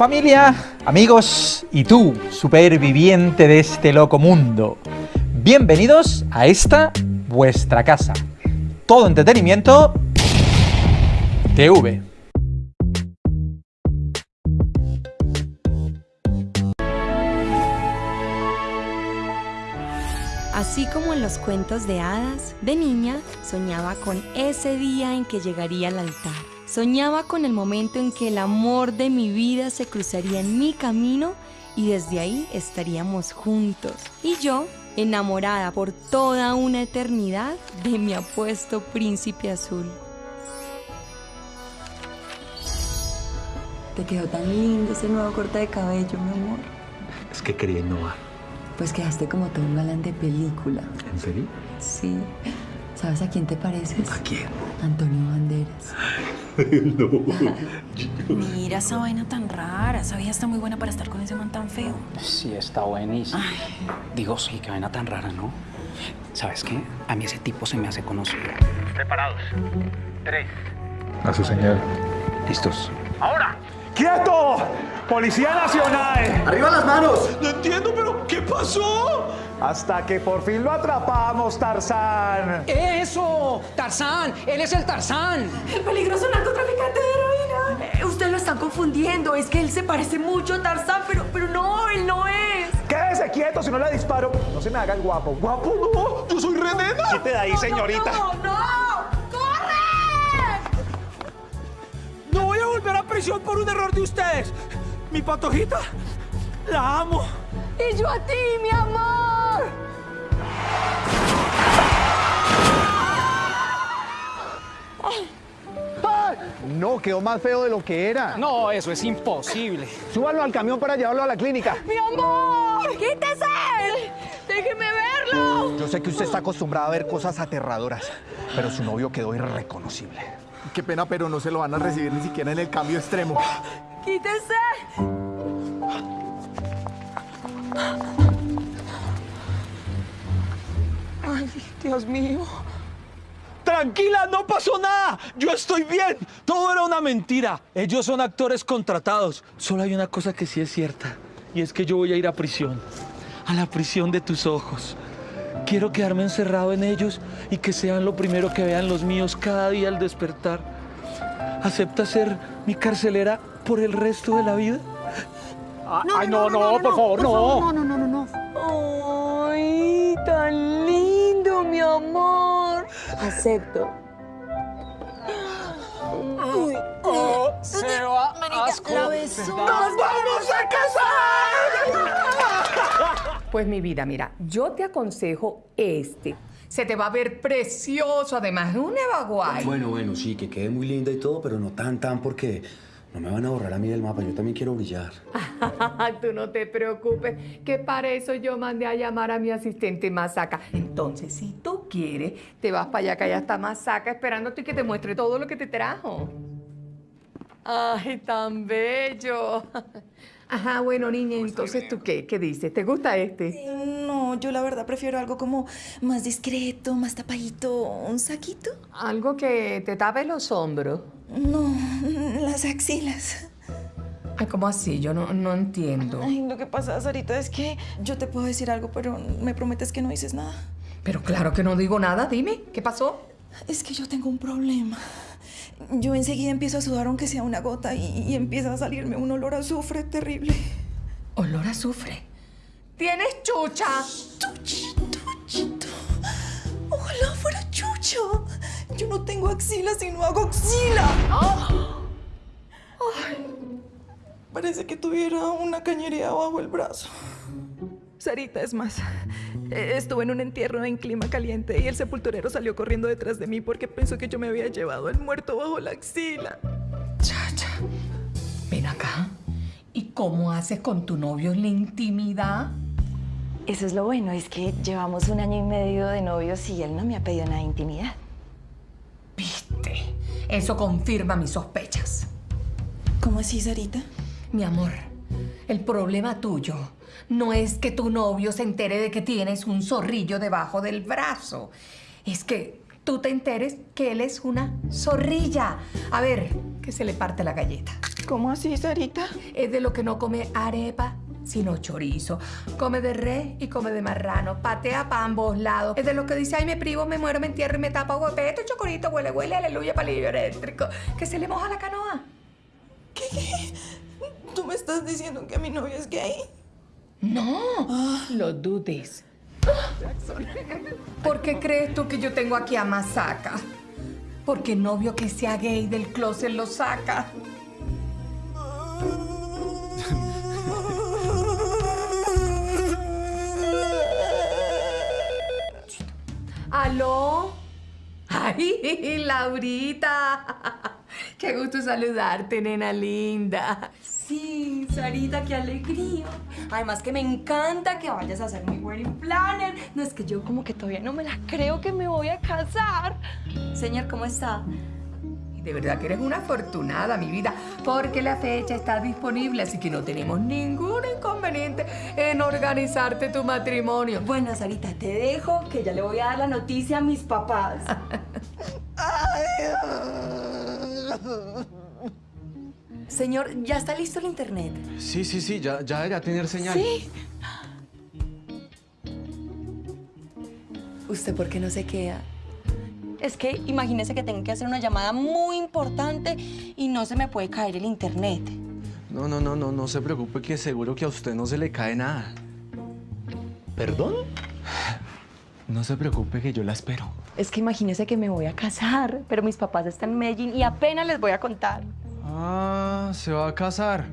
Familia, amigos y tú, superviviente de este loco mundo. Bienvenidos a esta vuestra casa. Todo entretenimiento TV. Así como en los cuentos de hadas, de niña soñaba con ese día en que llegaría al altar. Soñaba con el momento en que el amor de mi vida se cruzaría en mi camino y desde ahí estaríamos juntos. Y yo, enamorada por toda una eternidad de mi apuesto príncipe azul. Te quedó tan lindo ese nuevo corte de cabello, mi amor. Es que quería innovar. Pues quedaste como todo un galán de película. ¿En serio? Sí. ¿Sabes a quién te pareces? ¿A quién? Antonio Banderas. no. Mira esa vaina tan rara. Esa vieja está muy buena para estar con ese man tan feo. Sí, está buenísimo. Digo, sí, qué vaina tan rara, ¿no? ¿Sabes qué? A mí ese tipo se me hace conocido. Preparados. Tres. A su señal. ¿Listos? ¡Ahora! ¡Quieto! ¡Policía Nacional! ¡Arriba las manos! No entiendo, pero ¿qué pasó? Hasta que por fin lo atrapamos, Tarzán. ¡Eso! ¡Tarzán! ¡Él es el Tarzán! El peligroso narcotraficante de heroína. Eh, usted lo están confundiendo. Es que él se parece mucho a Tarzán, pero, pero no, él no es. Quédese quieto si no le disparo. No se me haga el guapo. ¿Guapo no? ¡Yo soy Renena! Quite de ahí, señorita. ¡No, no! No voy a volver a prisión por un error de ustedes. Mi patojita, la amo. Y yo a ti, mi amor. No, quedó más feo de lo que era. No, eso es imposible. Súbalo al camión para llevarlo a la clínica. ¡Mi amor! ¡Quítese! ¡Déjeme verlo! Yo sé que usted está acostumbrada a ver cosas aterradoras, pero su novio quedó irreconocible. Qué pena, pero no se lo van a recibir ni siquiera en el cambio extremo. ¡Quítese! Ay, Dios mío. Tranquila, no pasó nada. Yo estoy bien. Todo era una mentira. Ellos son actores contratados. Solo hay una cosa que sí es cierta. Y es que yo voy a ir a prisión. A la prisión de tus ojos. Quiero quedarme encerrado en ellos y que sean lo primero que vean los míos cada día al despertar. ¿Acepta ser mi carcelera por el resto de la vida? Ay, no, no, por favor, no. No, no, no, no, no. Ay, tan lindo, mi amor. Acepto. Se va asco. La besó. Pues mi vida, mira, yo te aconsejo este. Se te va a ver precioso, además, un evaguay. Bueno, bueno, sí, que quede muy linda y todo, pero no tan, tan, porque no me van a borrar a mí del mapa. Yo también quiero brillar. Tú no te preocupes, que para eso yo mandé a llamar a mi asistente Masaca. Entonces, si tú quieres, te vas para allá, que allá está Masaca esperándote y que te muestre todo lo que te trajo. Ay, tan bello. Ajá, bueno, niña, entonces, ¿tú qué? ¿Qué dices? ¿Te gusta este? No, yo la verdad prefiero algo como más discreto, más tapadito, un saquito. Algo que te tape los hombros. No, las axilas. Ay, ¿cómo así? Yo no, no entiendo. Ay, lo que pasa, Sarita, es que yo te puedo decir algo, pero me prometes que no dices nada. Pero claro que no digo nada, dime, ¿qué pasó? Es que yo tengo un problema. Yo enseguida empiezo a sudar aunque sea una gota y, y empieza a salirme un olor a azufre terrible. Olor a azufre. ¿Tienes chucha? Chuchito, chuchito. Ojalá fuera chucho. Yo no tengo axila si no hago axila. Ay, parece que tuviera una cañería bajo el brazo. Sarita, es más, eh, estuve en un entierro en clima caliente y el sepulturero salió corriendo detrás de mí porque pensó que yo me había llevado al muerto bajo la axila. Chacha, ven acá. ¿Y cómo haces con tu novio en la intimidad? Eso es lo bueno, es que llevamos un año y medio de novios y él no me ha pedido nada de intimidad. ¿Viste? Eso confirma mis sospechas. ¿Cómo así, Sarita? Mi amor, el problema tuyo no es que tu novio se entere de que tienes un zorrillo debajo del brazo. Es que tú te enteres que él es una zorrilla. A ver, que se le parte la galleta. ¿Cómo así, Sarita? Es de lo que no come arepa, sino chorizo. Come de res y come de marrano. Patea para ambos lados. Es de lo que dice, ay, me privo, me muero, me entierro y me tapo, huepeto, chocorito, huele, huele, aleluya, palillo eléctrico. Que se le moja la canoa. ¿Qué, qué? ¿Tú me estás diciendo que mi novio es gay? No, lo dudes. ¿Por qué crees tú que yo tengo aquí a Masaka? Porque novio que sea gay del closet lo saca. ¿Aló? ¡Ay, Laurita! ¡Qué gusto saludarte, nena linda! Sí, Sarita, qué alegría. Además que me encanta que vayas a hacer mi wedding planner. No es que yo como que todavía no me la creo que me voy a casar. Señor, ¿cómo está? De verdad que eres una afortunada, mi vida, porque la fecha está disponible, así que no tenemos ningún inconveniente en organizarte tu matrimonio. Bueno, Sarita, te dejo que ya le voy a dar la noticia a mis papás. Señor, ¿ya está listo el internet? Sí, sí, sí, ya, ya debería tener señal. Sí. ¿Usted por qué no se queda? Es que imagínese que tengo que hacer una llamada muy importante y no se me puede caer el internet. No, no, no, no, no se preocupe que seguro que a usted no se le cae nada. ¿Perdón? No se preocupe que yo la espero. Es que imagínese que me voy a casar, pero mis papás están en Medellín y apenas les voy a contar. Ah, se va a casar.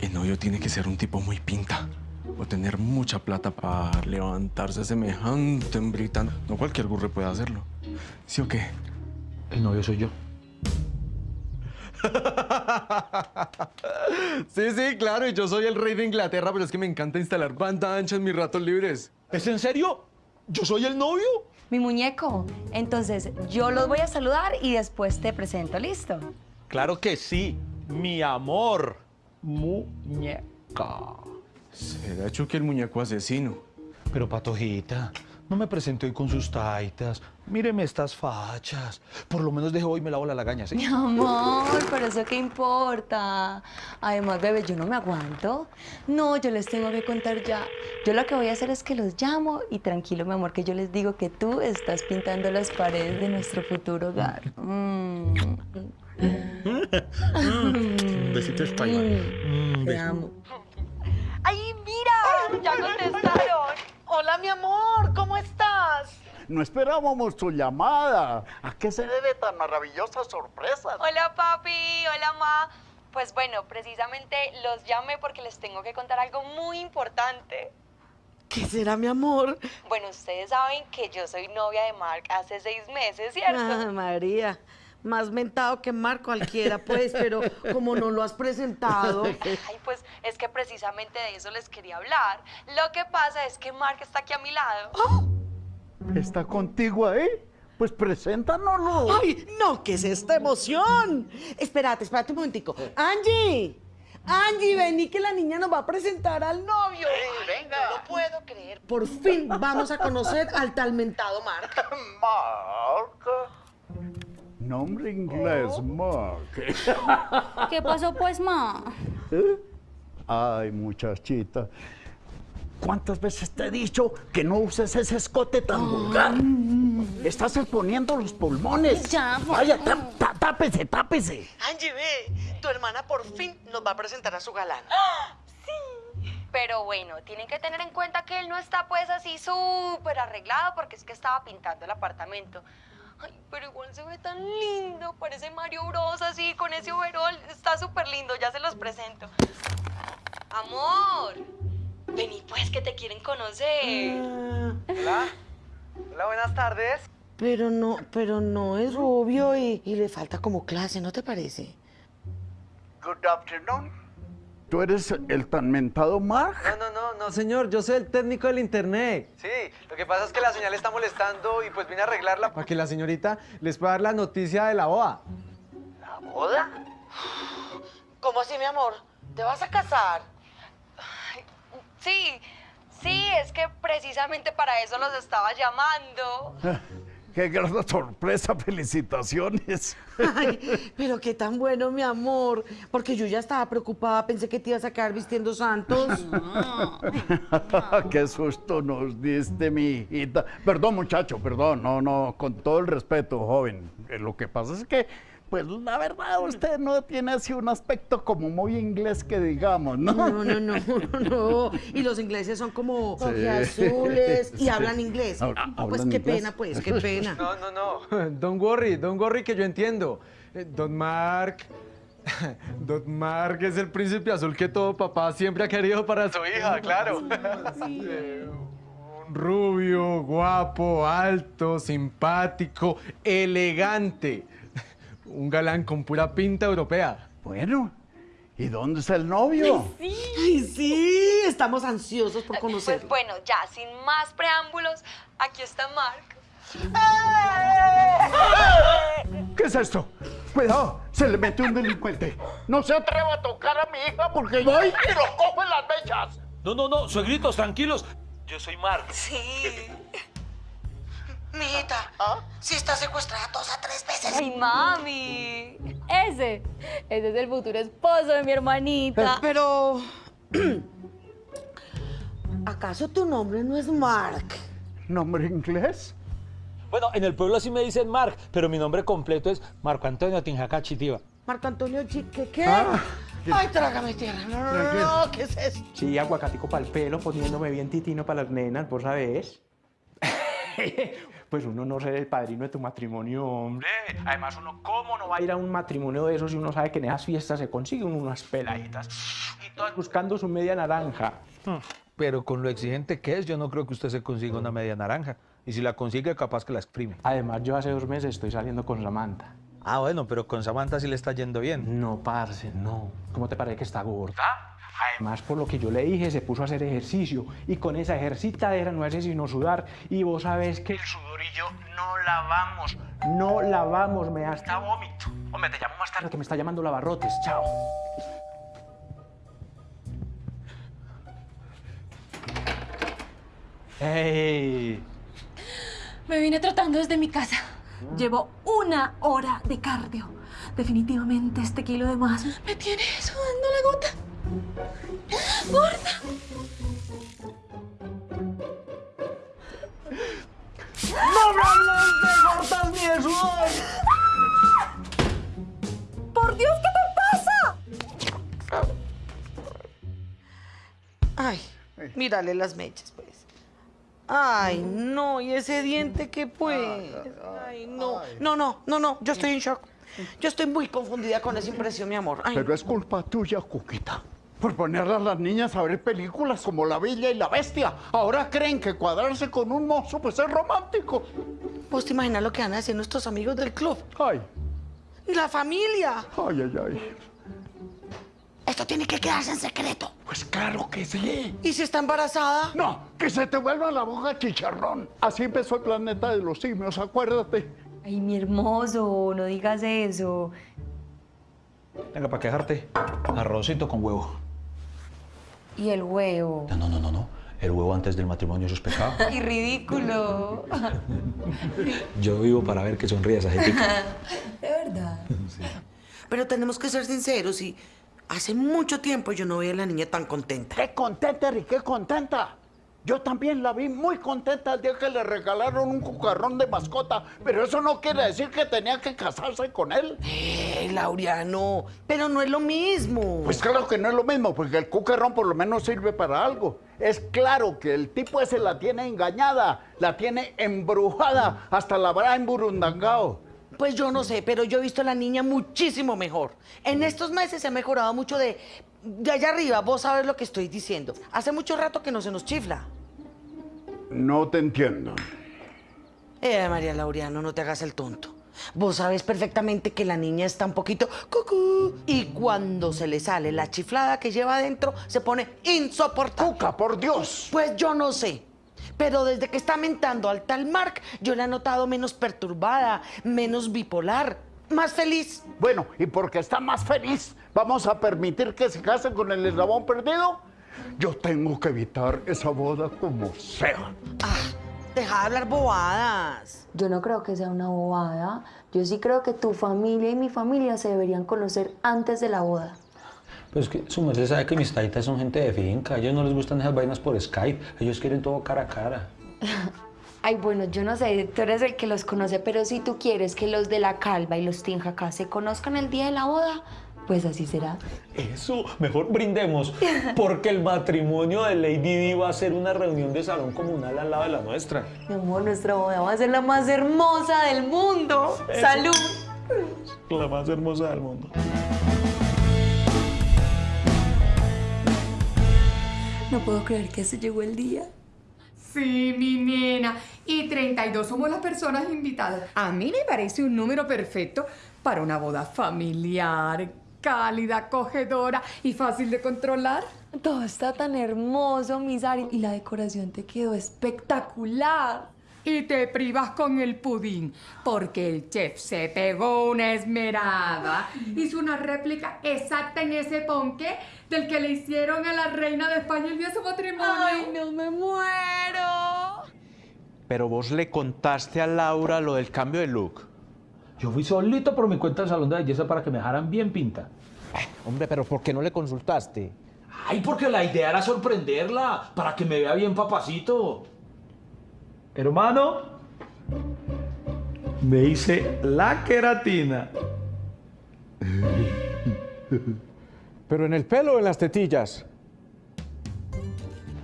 El novio tiene que ser un tipo muy pinta. O tener mucha plata para levantarse semejante hembrita. No cualquier burro puede hacerlo. ¿Sí o qué? El novio soy yo. Sí, sí, claro, y yo soy el rey de Inglaterra, pero es que me encanta instalar banda ancha en mis ratos libres. ¿Es en serio? ¿Yo soy el novio? Mi muñeco. Entonces, yo los voy a saludar y después te presento, ¿listo? Claro que sí, mi amor. Muñeca. Será Chucky el muñeco asesino. Pero Patojita, no me presente hoy con sus taitas. Míreme estas fachas. Por lo menos de hoy me lavo la lagaña, ¿sí? Mi amor, pero eso qué importa. Además, bebé, yo no me aguanto. No, yo les tengo que contar ya. Yo lo que voy a hacer es que los llamo y tranquilo, mi amor, que yo les digo que tú estás pintando las paredes de nuestro futuro hogar. Mm. Un besito español. Mm, Te amo. ¡Ay, mira! ¡Ya contestaron! Hola, mi amor, ¿cómo estás? No esperábamos tu llamada. ¿A qué se debe tan maravillosa sorpresa? Hola, papi. Hola, ma. Pues bueno, precisamente los llamé porque les tengo que contar algo muy importante. ¿Qué será, mi amor? Bueno, ustedes saben que yo soy novia de Mark hace seis meses, ¿cierto? Ah, María, más mentado que Mar cualquiera, pues, pero como no lo has presentado. Ay, pues es que precisamente de eso les quería hablar. Lo que pasa es que Mark está aquí a mi lado. ¿Está contigo ahí? Pues preséntanoslo. ¡Ay, no! ¿Qué es esta emoción? Espérate, espérate un momentico. ¡Angie! Angie, vení que la niña nos va a presentar al novio. venga. No lo puedo creer. Por fin vamos a conocer al talmentado Mark. Mark. Nombre inglés, Mark. ¿Qué pasó pues, ma? ¿Eh? Ay, muchachita. ¿Cuántas veces te he dicho que no uses ese escote tan vulgar? Estás exponiendo los pulmones. Ya, Vaya, tápese, tápese. Angie, ve, tu hermana por fin nos va a presentar a su galán. Pero bueno, tienen que tener en cuenta que él no está pues así súper arreglado porque es que estaba pintando el apartamento. Ay, pero igual se ve tan lindo, parece Mario Bros así con ese overol, está súper lindo, ya se los presento. Amor, vení pues que te quieren conocer. Hola. Hola, buenas tardes. Pero no, pero no es rubio y, y le falta como clase, ¿no te parece? Good afternoon. ¿Tú eres el tan mentado Mark? No, no, no, no, señor, yo soy el técnico del internet. Sí, lo que pasa es que la señal está molestando y pues vine a arreglarla para que la señorita les pueda dar la noticia de la boda. ¿La boda? ¿Cómo así, mi amor? ¿Te vas a casar? Sí, sí, es que precisamente para eso los estaba llamando. qué gran sorpresa, felicitaciones. Ay, pero qué tan bueno, mi amor. Porque yo ya estaba preocupada, pensé que te ibas a quedar vistiendo santos. qué susto nos diste, mi hijita. Perdón, muchacho, perdón. No, no, con todo el respeto, joven. Eh, Lo que pasa es que, pues la verdad, usted no tiene así un aspecto como muy inglés que digamos, ¿no? No, no, no, no, no. Y los ingleses son como Sí. azules y Sí. hablan inglés. Ah, Hablan Ah, pues qué inglés. pena, pues, qué pena. No, no, no. Don't worry, don't worry, que yo entiendo. Eh, Don Mark. Don Mark es el príncipe azul que todo papá siempre ha querido para su hija, claro. Un rubio, guapo, alto, simpático, elegante. Un galán con pura pinta europea. Bueno, ¿y dónde está el novio? Ay, sí, estamos ansiosos por conocer. Pues bueno, ya sin más preámbulos, aquí está Mark. ¿Qué es esto? Cuidado, se le mete un delincuente. No se atreva a tocar a mi hija porque voy y lo cojo en las mechas. No, no, no, suegritos, tranquilos. Yo soy Mark. Sí. Mijita, si está secuestrada dos a tres veces. ¡Ay, mami! Ese, ese es el futuro esposo de mi hermanita. Pero... ¿Acaso tu nombre no es Mark? ¿Nombre inglés? Bueno, en el pueblo sí me dicen Mark, pero mi nombre completo es Marco Antonio Tinjaca Chitiva. Marco Antonio Chique, ¿qué? Ah. Ay, trágame tierra. No, no, no, no, ¿qué es eso? Sí, aguacatico para el pelo, poniéndome bien titino para las nenas, ¿vos sabés? pues uno no ser el padrino de tu matrimonio, hombre. Además, uno, ¿cómo no va a ir a un matrimonio de esos si uno sabe que en esas fiestas se consiguen unas peladitas? Y todas buscando su media naranja. Pero con lo exigente que es, yo no creo que usted se consiga una media naranja. Y si la consigue, capaz que la exprime. Además, yo hace dos meses estoy saliendo con Samantha. Ah, bueno, pero con Samantha sí le está yendo bien. No, parce, no. ¿Cómo te parece que está gorda? Además, por lo que yo le dije, se puso a hacer ejercicio. Y con esa ejercitadera no hace sino sudar. Y vos sabés que el sudor y yo no lavamos. No lavamos, me da hasta vómito. Hombre, te llamo más tarde que me está llamando Lavarrotes. Chao. ¡Ey! Me vine tratando desde mi casa. Llevo una hora de cardio. Definitivamente este kilo de más me tiene sudando la gota. ¡Gorda! ¡No me hables de gordas ni sudor! ¡Por Dios, qué te pasa! Ay, mírale las mechas, pues. Ay, no, y ese diente que pues. Ay, no. No, no, no, no, yo estoy en shock. Yo estoy muy confundida con esa impresión, mi amor. Ay, Pero es culpa tuya, Cuquita. Por poner a las niñas a ver películas como La Bella y la Bestia. Ahora creen que cuadrarse con un mozo pues es romántico. ¿Vos te imaginas lo que van a hacer nuestros amigos del club? Ay, Y la familia. ay, ay, ay. Esto tiene que quedarse en secreto. Pues claro que sí. ¿Y si está embarazada? No, que se te vuelva la boca chicharrón. Así empezó el planeta de los simios, acuérdate. Ay, mi hermoso, no digas eso. Venga, para quejarte, arrocito con huevo. Y el huevo. No, no, no, no. El huevo antes del matrimonio eso es pecado. Ay, ridículo. Yo vivo para ver que sonríe esa gente. De verdad. Pero tenemos que ser sinceros y hace mucho tiempo yo no veía a la niña tan contenta. ¡Qué contenta, Eri, qué contenta! Yo también la vi muy contenta el día que le regalaron un cucarrón de mascota, pero eso no quiere decir que tenía que casarse con él. ¡Eh, Laureano! Pero no es lo mismo. Pues claro que no es lo mismo, porque el cucarrón por lo menos sirve para algo. Es claro que el tipo ese la tiene engañada, la tiene embrujada, hasta la habrá emburundangado. Pues yo no sé, pero yo he visto a la niña muchísimo mejor. En estos meses se ha mejorado mucho de, de allá arriba. Vos sabes lo que estoy diciendo. Hace mucho rato que no se nos chifla. No te entiendo. Eh, María Laureano, no te hagas el tonto. Vos sabes perfectamente que la niña está un poquito cucú y cuando se le sale la chiflada que lleva adentro se pone insoportable. ¡Cuca, por Dios! Pues yo no sé. Pero desde que está mentando al tal Mark, yo la he notado menos perturbada, menos bipolar, más feliz. Bueno, y porque está más feliz, ¿vamos a permitir que se case con el eslabón perdido? Yo tengo que evitar esa boda como sea. Ah, Deja de hablar bobadas. Yo no creo que sea una bobada. Yo sí creo que tu familia y mi familia se deberían conocer antes de la boda. Pues que su merced sabe que mis taitas son gente de finca. A ellos no les gustan esas vainas por Skype. Ellos quieren todo cara a cara. Ay, bueno, yo no sé, tú eres el que los conoce, pero si tú quieres que los de la Calva y los Tinjacá se conozcan el día de la boda, pues así será. Eso, mejor brindemos. Porque el matrimonio de Lady Di va a ser una reunión de salón comunal al lado de la nuestra. Mi amor, nuestra boda va a ser la más hermosa del mundo. Eso. ¡Salud! La más hermosa del mundo. No puedo creer que se llegó el día. Sí, mi nena. Y 32 somos las personas invitadas. A mí me parece un número perfecto para una boda familiar, cálida, acogedora y fácil de controlar. Todo está tan hermoso, mis Ari, y la decoración te quedó espectacular. Y te privas con el pudín, porque el chef se pegó una esmerada. Hizo una réplica exacta en ese ponque del que le hicieron a la reina de España el día de su matrimonio. ¡Ay, no me muero! Pero vos le contaste a Laura lo del cambio de look. Yo fui solito por mi cuenta al salón de belleza para que me dejaran bien pinta. Hombre, pero ¿por qué no le consultaste? Ay, porque la idea era sorprenderla, para que me vea bien papacito. Hermano, me hice la queratina. Pero en el pelo o en las tetillas.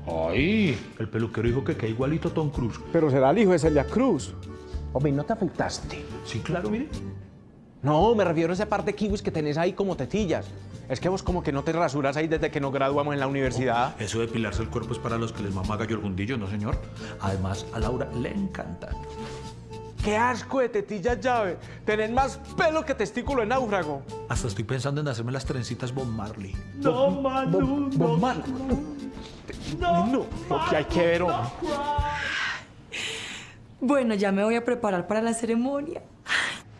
Ay, el peluquero dijo que queda igualito a Tom Cruise. Pero será el hijo de Celia Cruz. Hombre, ¿y no te afectaste? Sí, claro, mire. No, me refiero a ese par de kiwis que tenés ahí como tetillas. Es que vos como que no te rasuras ahí desde que nos graduamos en la universidad. Eso de pilarse el cuerpo es para los que les mama gallo el gundillo, ¿no, señor? Además, a Laura le encanta. ¡Qué asco de tetillas llave! Tenés más pelo que testículo en náufrago. Hasta estoy pensando en hacerme las trencitas Bob Marley. No, Manu, Bob Marley. No, no, lo que hay que ver, hombre. Bueno, ya me voy a preparar para la ceremonia.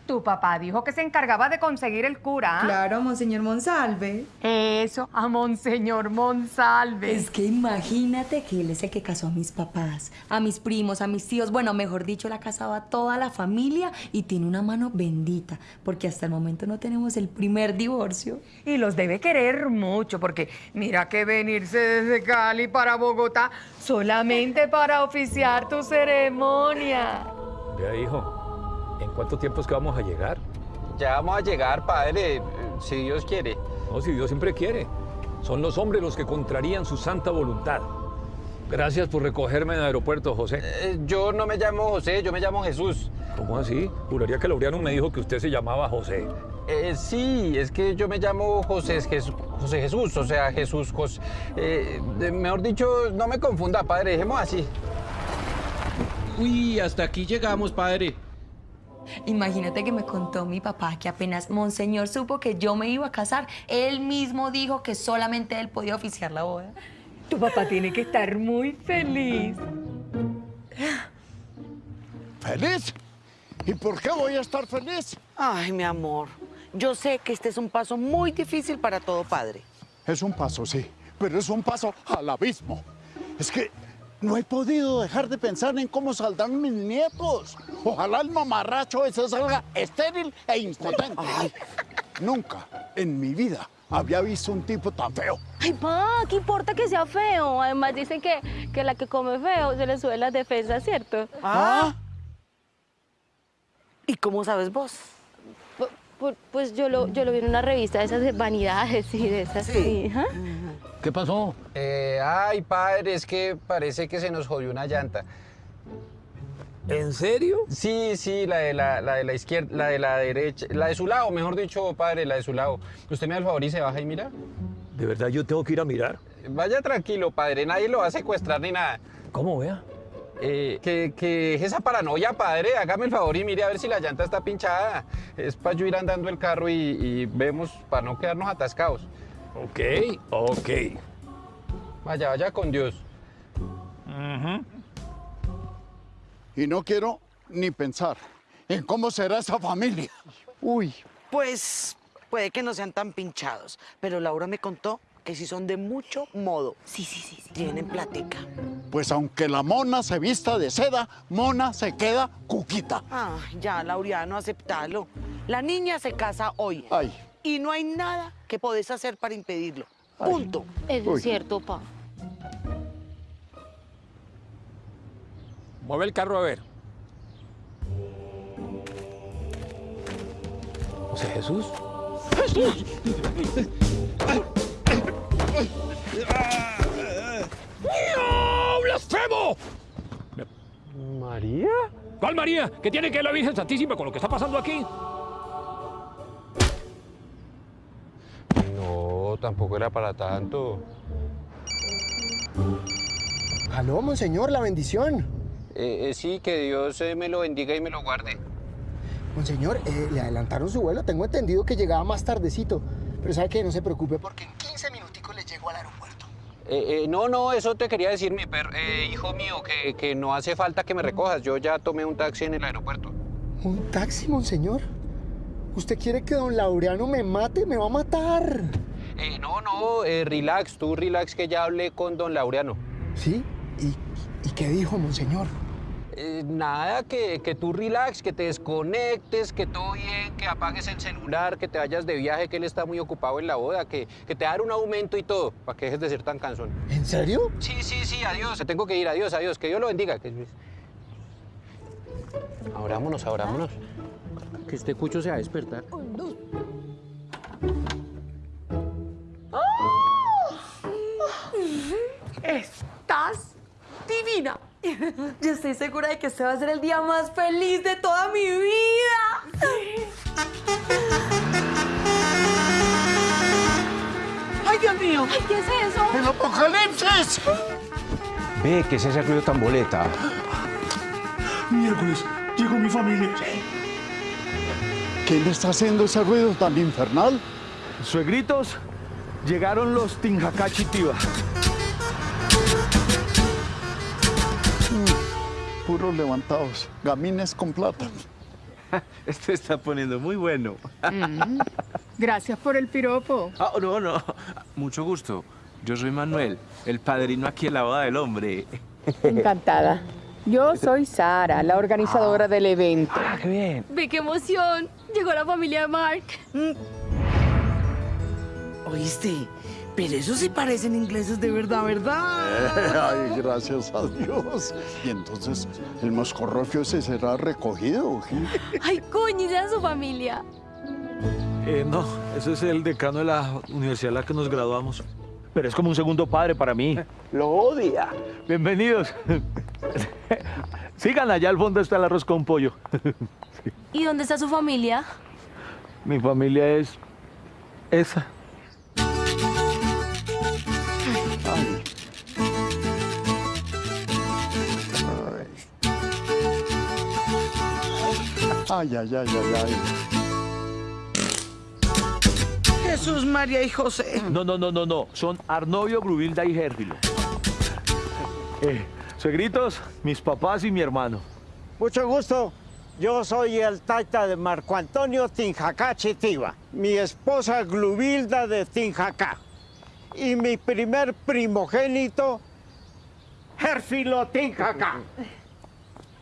Tu papá dijo que se encargaba de conseguir el cura. ¿ah? Claro, Monseñor Monsalve. Eso, a Monseñor Monsalve. Es que imagínate que él es el que casó a mis papás, a mis primos, a mis tíos. Bueno, mejor dicho, la casaba a toda la familia y tiene una mano bendita, porque hasta el momento no tenemos el primer divorcio. Y los debe querer mucho, porque mira que venirse desde Cali para Bogotá solamente para oficiar tu ceremonia. Vea, hijo, ¿en cuánto tiempo es que vamos a llegar? Ya vamos a llegar, padre, si Dios quiere. No, si Dios siempre quiere. Son los hombres los que contrarían su santa voluntad. Gracias por recogerme en el aeropuerto, José. Eh, yo no me llamo José, yo me llamo Jesús. ¿Cómo así? Juraría que Laureano me dijo que usted se llamaba José. Eh, sí, es que yo me llamo José, Jes- José Jesús, o sea, Jesús, Jos- eh, de- mejor dicho, no me confunda, padre, dejemos así. Uy, hasta aquí llegamos, padre. Imagínate que me contó mi papá que apenas Monseñor supo que yo me iba a casar, él mismo dijo que solamente él podía oficiar la boda. Tu papá tiene que estar muy feliz. ¿Feliz? ¿Y por qué voy a estar feliz? Ay, mi amor, yo sé que este es un paso muy difícil para todo padre. Es un paso, sí, pero es un paso al abismo. Es que no he podido dejar de pensar en cómo saldrán mis nietos. Ojalá el mamarracho ese salga estéril e impotente. Nunca en mi vida había visto un tipo tan feo. Ay, pa, ¿qué importa que sea feo? Además dicen que, que la que come feo se le sube las defensas, ¿cierto? ¿Ah? ¿Y cómo sabes vos? Pu- pu- Pues yo lo, yo lo vi en una revista de esas de vanidades y de esas. Sí. ¿Qué pasó? Eh, ay, padre, es que parece que se nos jodió una llanta. ¿En serio? Sí, sí, la de la, la de la izquierda, la de la derecha, la de su lado, mejor dicho, padre, la de su lado. Usted me da el favor y se baja y mira. ¿De verdad yo tengo que ir a mirar? Vaya tranquilo, padre, nadie lo va a secuestrar ni nada. ¿Cómo, vea? Eh, que, que es esa paranoia, padre, hágame el favor y mire a ver si la llanta está pinchada. Es para yo ir andando el carro y, y vemos para no quedarnos atascados. Ok, ok. Vaya, vaya con Dios. Y no quiero ni pensar en cómo será esa familia. Uy, Pues puede que no sean tan pinchados, pero Laura me contó que sí son de mucho modo. Sí, sí, sí. sí. Tienen platica. Pues aunque la mona se vista de seda, mona se queda cuquita. Ah, ya, Laureano, aceptalo. La niña se casa hoy. Ay. Y no hay nada que podés hacer para impedirlo. Punto. Eso Uy. es cierto, pa. Mueve el carro a ver. José Jesús. ¡No! ¡Blasfemo! ¿María? ¿Cuál María? ¿Qué tiene que ver la Virgen Santísima con lo que está pasando aquí? No, tampoco era para tanto. Aló, monseñor, la bendición. Eh, eh, sí, que Dios eh, me lo bendiga y me lo guarde. Monseñor, eh, le adelantaron su vuelo. Tengo entendido que llegaba más tardecito. Pero sabe que no se preocupe porque en 15 minuticos al aeropuerto. Eh, eh, no, no, eso te quería decir, mi per- eh, hijo mío, que, que no hace falta que me recojas. Yo ya tomé un taxi en el aeropuerto. ¿Un taxi, monseñor? ¿Usted quiere que don Laureano me mate? ¡Me va a matar! Eh, no, no, eh, relax, tú relax, que ya hablé con don Laureano. ¿Sí? ¿Y, y qué dijo, monseñor? Eh, nada, que, que tú relax, que te desconectes, que todo bien, que apagues el celular, que te vayas de viaje, que él está muy ocupado en la boda, que, que te va a dar un aumento y todo, para que dejes de ser tan cansón. ¿En serio? Sí, sí, sí, adiós, te tengo que ir, adiós, adiós, que Dios lo bendiga. Que... Abrámonos, abrámonos. Que este cucho se va a despertar. Estás divina. Yo estoy segura de que este va a ser el día más feliz de toda mi vida. ¡Ay, Dios mío! Ay, ¿qué es eso? ¡El apocalipsis! Ve, ¿qué es ese ruido tan boleta? Miércoles, llegó mi familia. ¿Quién está haciendo ese ruido tan infernal? Suegritos, llegaron los Tinjacachi Tiva. Puros levantados, gamines con plata. Esto está poniendo muy bueno. Gracias por el piropo. Ah, no, no. Mucho gusto. Yo soy Manuel, el padrino aquí en la boda del hombre. Encantada. Yo soy Sara, la organizadora del evento. Ah, qué bien. Ve qué emoción. Llegó la familia de Mark. ¿Oíste? Pero eso sí parecen ingleses de verdad, ¿verdad? Ay, gracias a Dios. Y entonces, ¿el moscorrofio ese será recogido? Ay, coño, es su familia. Eh, no, ese es el decano de la universidad en la que nos graduamos. Pero es como un segundo padre para mí. Lo odia. Bienvenidos. Sigan, allá al fondo está el arroz con pollo. ¿Y dónde está su familia? Mi familia es esa. Ay, ay, ay, ay, ay. Jesús, María y José. No, no, no, no, no. Son Arnovio, Grubilda y Gérfilo. Eh, suegritos, mis papás y mi hermano. Mucho gusto. Yo soy el taita de Marco Antonio Tinjacá Chitiva, mi esposa Glubilda de Tinjacá y mi primer primogénito, Gérfilo Tinjacá.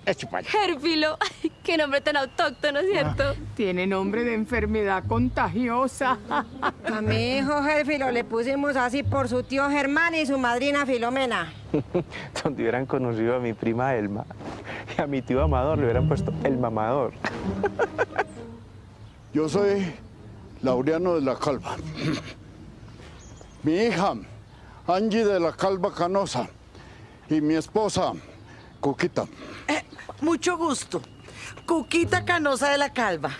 Allá. Gérfilo. Qué nombre tan autóctono, ¿cierto? Tiene nombre de enfermedad contagiosa. A mi hijo Gérfilo le pusimos así por su tío Germán y su madrina Filomena. Donde hubieran conocido a mi prima Elma y a mi tío Amador le hubieran puesto el mamador. Yo soy Laureano de la Calva. Mi hija, Angie de la Calva Canosa. Y mi esposa, Cuquita. Eh, mucho gusto. Cuquita Canosa de la Calva.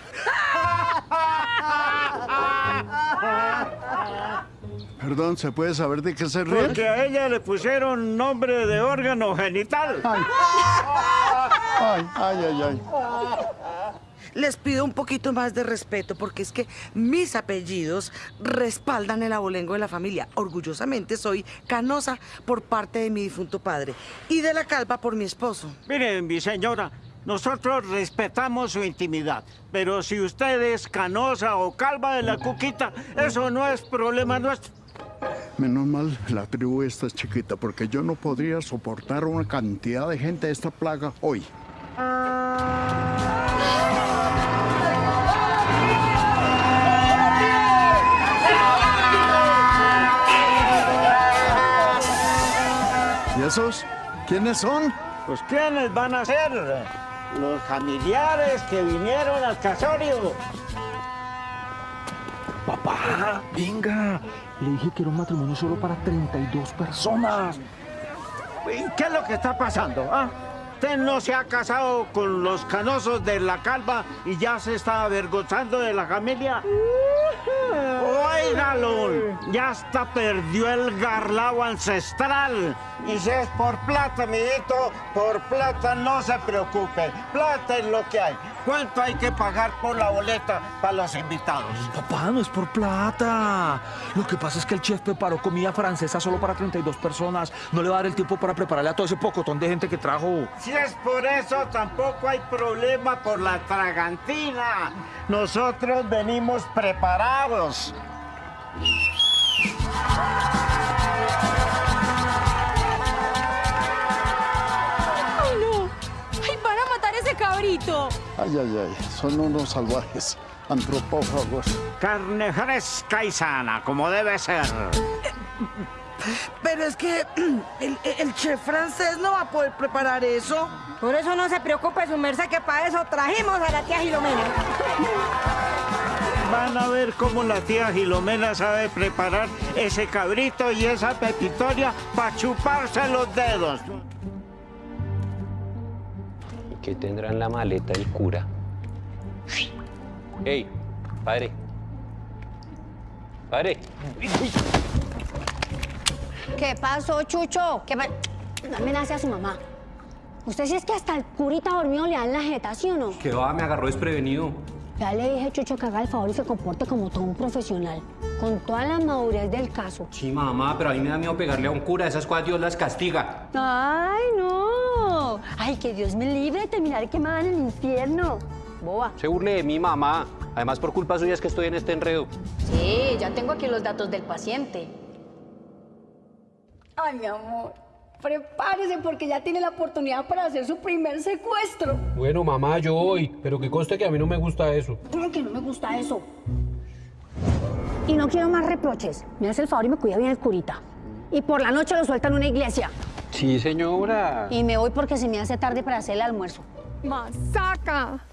Perdón, ¿se puede saber de qué se ríe? Porque a ella le pusieron nombre de órgano genital. Ay, ay, ay, ay. Les pido un poquito más de respeto porque es que mis apellidos respaldan el abolengo de la familia. Orgullosamente soy canosa por parte de mi difunto padre y de la calva por mi esposo. Miren, mi señora, nosotros respetamos su intimidad, pero si usted es canosa o calva de la cuquita, eso no es problema nuestro. Menos mal la tribu esta es chiquita, porque yo no podría soportar una cantidad de gente de esta plaga hoy. ¿Y esos? ¿Quiénes son? Pues ¿quiénes van a ser? Los familiares que vinieron al casorio. Papá, venga. Le dije que era un matrimonio solo para 32 personas. ¿Y qué es lo que está pasando? ah? Usted no se ha casado con los canosos de la calva y ya se está avergonzando de la familia. Óigalo, ya hasta perdió el garlao ancestral. Y si es por plata, amiguito, por plata no se preocupe. Plata es lo que hay. ¿Cuánto hay que pagar por la boleta para los invitados? Papá, no es por plata. Lo que pasa es que el chef preparó comida francesa solo para 32 personas. No le va a dar el tiempo para prepararle a todo ese pocotón de gente que trajo. Si es por eso, tampoco hay problema por la tragantina. Nosotros venimos preparados. Ay, ay, ay, son unos salvajes, antropófagos. Carne fresca y sana, como debe ser. Pero es que el, el chef francés no va a poder preparar eso. Por eso no se preocupe, su merced, que para eso trajimos a la tía Gilomena. Van a ver cómo la tía Gilomena sabe preparar ese cabrito y esa pepitoria para chuparse los dedos. ¿Y qué tendrá en la maleta el cura? ¡Ey, padre! ¡Padre! ¿Qué pasó, Chucho? ¿Qué pa- No amenace a su mamá. Usted sí es que hasta el curita dormido le dan la jeta, ¿sí o no? Que va, me agarró desprevenido. Ya le dije, Chucho, que haga el favor y se comporte como todo un profesional. Con toda la madurez del caso. Sí, mamá, pero a mí me da miedo pegarle a un cura. Esas cosas Dios las castiga. ¡Ay, no! ¡Ay, que Dios me libre de terminar quemada en el infierno! Boba. Se burle de mi mamá. Además, por culpa suya es que estoy en este enredo. Sí, ya tengo aquí los datos del paciente. Ay, mi amor, prepárese porque ya tiene la oportunidad para hacer su primer secuestro. Bueno, mamá, yo voy. Pero que conste que a mí no me gusta eso. ¿Cómo que no me gusta eso? Y no quiero más reproches. Me hace el favor y me cuida bien el curita. Y por la noche lo suelta en una iglesia. Sí, señora. Y me voy porque se me hace tarde para hacer el almuerzo. ¡Masaca!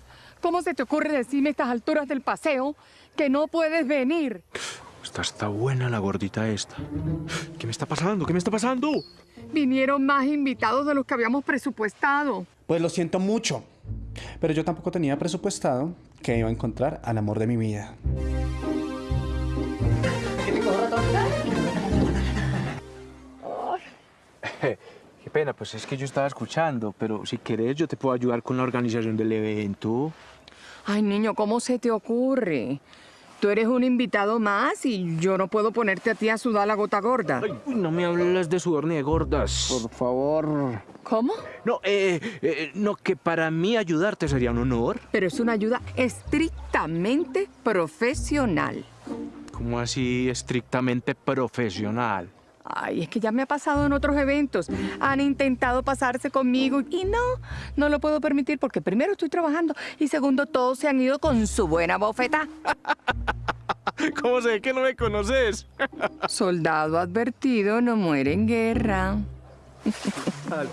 ¿Cómo se te ocurre decirme a estas alturas del paseo que no puedes venir? Está, está buena la gordita esta. ¿Qué me está pasando? ¿Qué me está pasando? Vinieron más invitados de los que habíamos presupuestado. Pues lo siento mucho, pero yo tampoco tenía presupuestado que iba a encontrar al amor de mi vida. Qué pena, pues es que yo estaba escuchando, pero si querés yo te puedo ayudar con la organización del evento. Ay, niño, ¿cómo se te ocurre? Tú eres un invitado más y yo no puedo ponerte a ti a sudar la gota gorda. Uy, no me hables de sudor ni de gordas. Por favor. ¿Cómo? No, eh, eh, no, que para mí ayudarte sería un honor. Pero es una ayuda estrictamente profesional. ¿Cómo así estrictamente profesional? Ay, es que ya me ha pasado en otros eventos. Han intentado pasarse conmigo y no, no lo puedo permitir porque primero estoy trabajando y segundo todos se han ido con su buena bofeta. ¿Cómo sé que no me conoces? Soldado advertido no muere en guerra.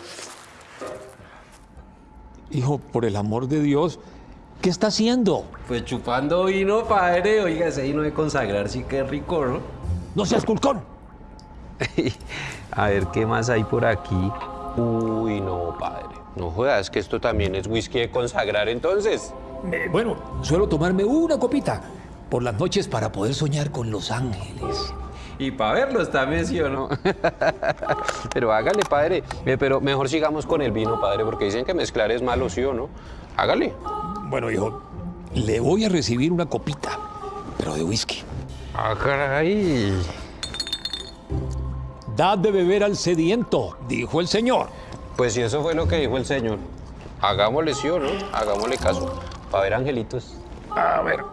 Hijo, por el amor de Dios, ¿qué está haciendo? Pues chupando vino, padre. Oiga, ese vino de consagrar sí que es rico, ¿no? ¡No seas culcón! A ver, ¿qué más hay por aquí? Uy, no, padre. No jodas, que esto también es whisky de consagrar, entonces. Eh, bueno, suelo tomarme una copita por las noches para poder soñar con los ángeles. Y para verlos también, ¿sí o no? pero hágale, padre. Eh, Pero mejor sigamos con el vino, padre, porque dicen que mezclar es malo, ¿sí o no? Hágale. Bueno, hijo, le voy a recibir una copita, pero de whisky. Ah, caray. Dad de beber al sediento, dijo el Señor. Pues si eso fue lo que dijo el señor. Hagámosle sí o no, hagámosle caso. Para ver angelitos. A ver.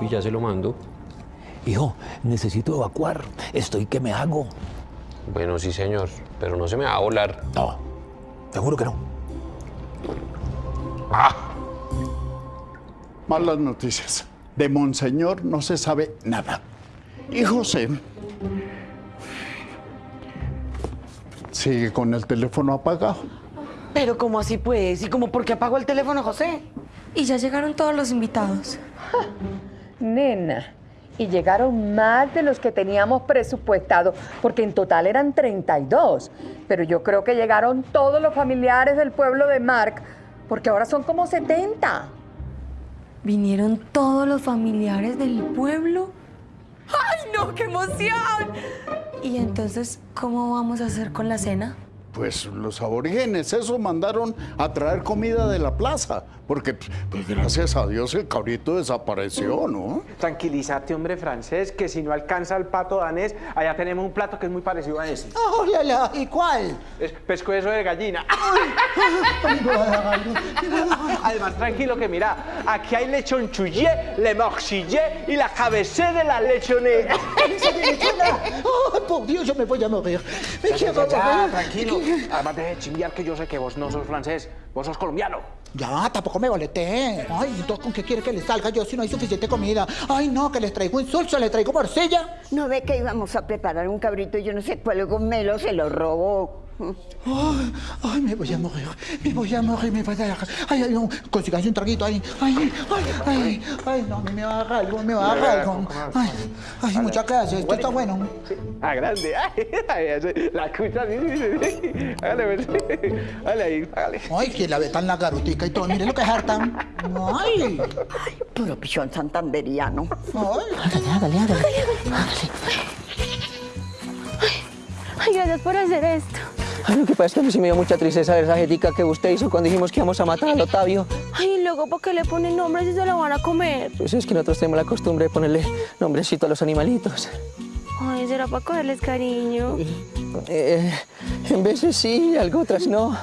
y ya se lo mando. Hijo, necesito evacuar. Estoy que me hago. Bueno, sí, señor, pero no se me va a volar. No, seguro que no. Malas noticias. De Monseñor no se sabe nada. Y José sigue con el teléfono apagado. Pero ¿cómo así pues? ¿Y cómo por qué apagó el teléfono, José? Y ya llegaron todos los invitados. Nena, y llegaron más de los que teníamos presupuestado, porque en total eran 32. Pero yo creo que llegaron todos los familiares del pueblo de Mark, porque ahora son como 70. ¿Vinieron todos los familiares del pueblo? ¡Ay, no, qué emoción! ¿Y entonces cómo vamos a hacer con la cena? Pues los aborígenes, eso mandaron a traer comida de la plaza, porque pues, gracias a Dios el cabrito desapareció, ¿no? Tranquilízate, hombre francés, que si no alcanza el pato danés, allá tenemos un plato que es muy parecido a ese. ¡Oh, la, la! ¿Y cuál? Es pescuezo de gallina. Además, tranquilo que mira, aquí hay lechon chuyé, le morcillé y la cabecé de la lechonée. ¡Oh, por Dios, yo me voy a morir! ¡Me Ya, ya, quiero ya, ya, morir! tranquilo. Además, deje de chimbiar que yo sé que vos no sos francés, vos sos colombiano. Ya, tampoco me boleté. Ay, entonces, ¿con qué quiere que les salga yo si no hay suficiente comida? Ay, no, que les traigo insulso, les traigo morcilla. No ve que íbamos a preparar un cabrito y yo no sé cuál gomelo se lo robó. Ay, ay, me voy a morir, me voy a morir, me voy a dejar. Ay, ay, no, consigáis un traguito ahí. Ay, ay, ay, ay, no, me va a dar algo, me va a dar algo. Ay, ay, muchas gracias, esto está bueno. Ah, grande. Ay, la escucha, sí, sí, sí. Hágale, pues. Hágale ahí, hágale. Ay, que la ve tan la garutica y todo, mire lo que es harta. Ay. Ay, puro pichón santanderiano. Ay, hágale, hágale, Ay, gracias por hacer esto. Ay, lo que pasa es que a mí sí me dio mucha tristeza ver esa jetica que usted hizo cuando dijimos que íbamos a matar al Otavio. Ay, y luego, ¿por qué le ponen nombres si se lo van a comer? Pues es que nosotros tenemos la costumbre de ponerle nombrecito a los animalitos. Ay, será para cogerles cariño. Eh, en veces sí, algo otras no.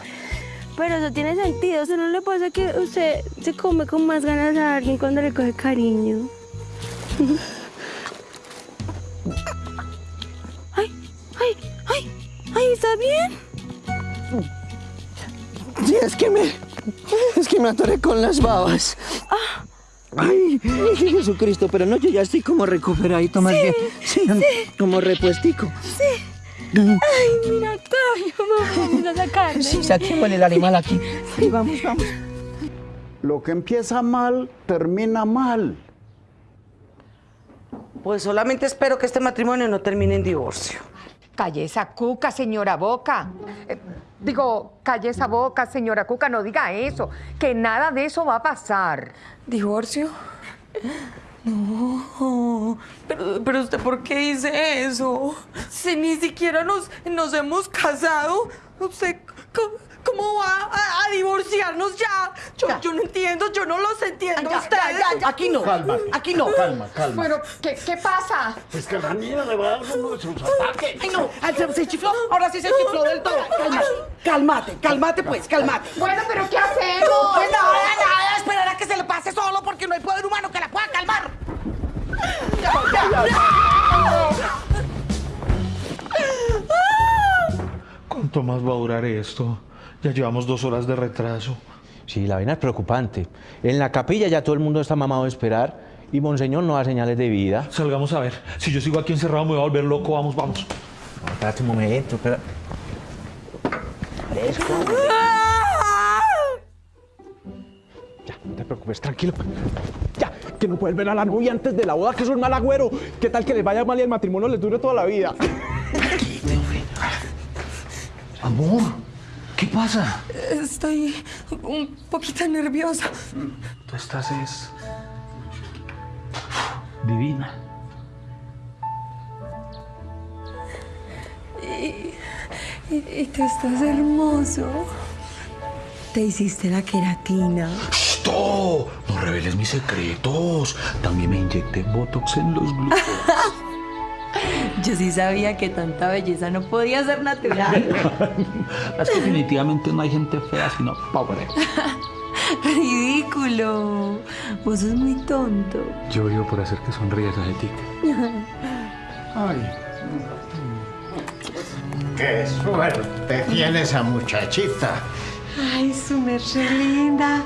Pero eso tiene sentido. O sea, ¿no le pasa que usted se come con más ganas a alguien cuando le coge cariño? ay, ay, ay, ay, ¿está bien? Sí, es que me... Es que me atoré con las babas. Ah. Ay, Jesucristo, pero no, yo ya estoy como recuperadito más Sí, bien. Sí, sí. como repuestico. Sí. Ay, mira, Octavio, vamos a sacarle. Sí, saquémosle el animal aquí. Sí, vamos, vamos. Lo que empieza mal, termina mal. Pues solamente espero que este matrimonio no termine en divorcio. Calle esa cuca, señora Boca. Eh, digo, calle esa boca, señora Cuca, no diga eso, que nada de eso va a pasar. ¿Divorcio? No, pero, pero usted, ¿por qué dice eso? Si ni siquiera nos, nos hemos casado, usted, ¿cómo, va a, a divorciarnos ya? Yo, yo no entiendo, yo no los entiendo ustedes. Aquí no, Calma, aquí no. Calma, calma. Bueno, ¿qué, qué pasa? Es que la niña le va a dar uno de sus ataques. Ay, no, ay, se, se chifló, ahora sí se chifló del todo. Cálmate, cálmate, cálmate pues, cálmate. Bueno, pero ¿qué hacemos? Pues nada, nada, esperar a que se le pase solo porque no hay poder humano que la pueda calmar. ¿Cuánto más va a durar esto? Ya llevamos dos horas de retraso. Sí, la vaina es preocupante. En la capilla ya todo el mundo está mamado de esperar y Monseñor no da señales de vida. Salgamos a ver. Si yo sigo aquí encerrado me voy a volver loco. Vamos, vamos. No, espérate un momento, espera. Ya, no te preocupes, tranquilo. Ya, que no puedes ver a la novia antes de la boda, que es mal agüero. ¿Qué tal que les vaya mal y el matrimonio les dure toda la vida? Amor, ¿qué pasa? Estoy un poquito nerviosa. Tú estás es... divina. Y, y- y tú estás hermoso. Te hiciste la queratina. ¡Stop! No reveles mis secretos. También me inyecté Botox en los glúteos. Yo sí sabía que tanta belleza no podía ser natural. es que definitivamente no hay gente fea, sino pobre. Ridículo. Vos sos muy tonto. Yo vivo por hacer que sonríes, Ajetica. Ay. Qué suerte tiene esa muchachita. Ay, su merced linda.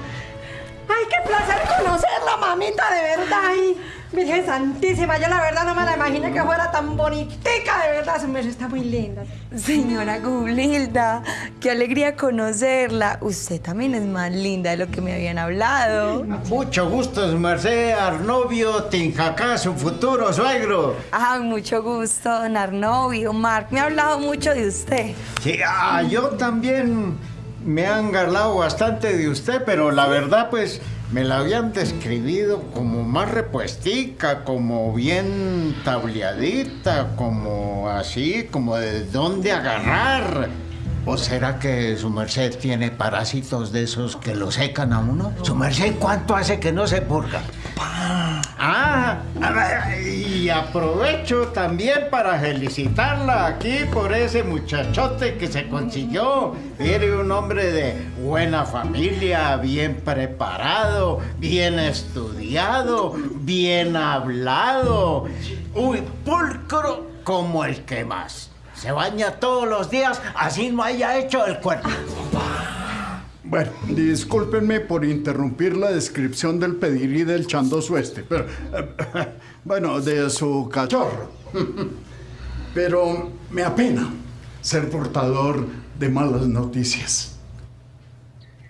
Ay, qué placer conocerla, mamita, de verdad. Ay, Virgen Santísima, yo la verdad no me la imaginé que fuera tan bonitica, de verdad, su merced está muy linda. Señora Gublilda, qué alegría conocerla. Usted también es más linda de lo que me habían hablado. Mucho gusto, su merced, Arnovio Tinjacá, su futuro suegro. Ah, mucho gusto, don Arnovio. Mark me ha hablado mucho de usted. Sí, ah, yo también me han hablado bastante de usted, pero la verdad, pues, me la habían describido como más repuestica, como bien tableadita, como así, como de dónde agarrar. ¿O será que su merced tiene parásitos de esos que lo secan a uno? ¿Su merced cuánto hace que no se purga? Ah, y aprovecho también para felicitarla aquí por ese muchachote que se consiguió. Era un hombre de buena familia, bien preparado, bien estudiado, bien hablado. Uy, pulcro como el que más. Se baña todos los días, así no haya hecho el cuerpo. Bueno, discúlpenme por interrumpir la descripción del pedigrí del chandoso este, pero... bueno, de su cachorro. Pero me apena ser portador de malas noticias.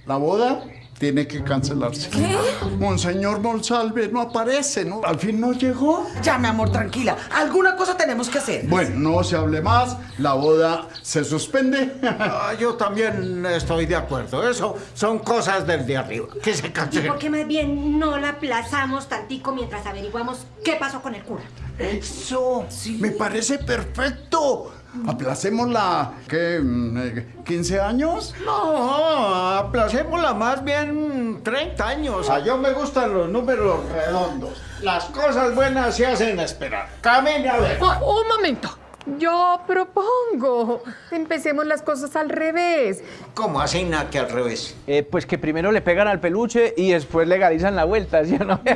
La boda tiene que cancelarse. ¿Qué? Monseñor Monsalve no aparece, ¿no? Al fin no llegó. Ya, mi amor, tranquila. Alguna cosa tenemos que hacer. Bueno, no se hable más, la boda se suspende. Ah, yo también estoy de acuerdo. Eso son cosas del de arriba. Que se ¿Y cancelen. por qué más bien no la aplazamos tantico mientras averiguamos qué pasó con el cura? Eso, me parece perfecto. Aplacémosla, ¿qué? mm, eh, ¿15 años? No, aplacémosla más bien 30 años. A yo me gustan los números redondos. Las cosas buenas se hacen esperar. Camine a ver. Ah, un momento. Yo propongo. Empecemos las cosas al revés. ¿Cómo así, nada que al revés? Eh, pues que primero le pegan al peluche y después legalizan la vuelta, ¿sí o no?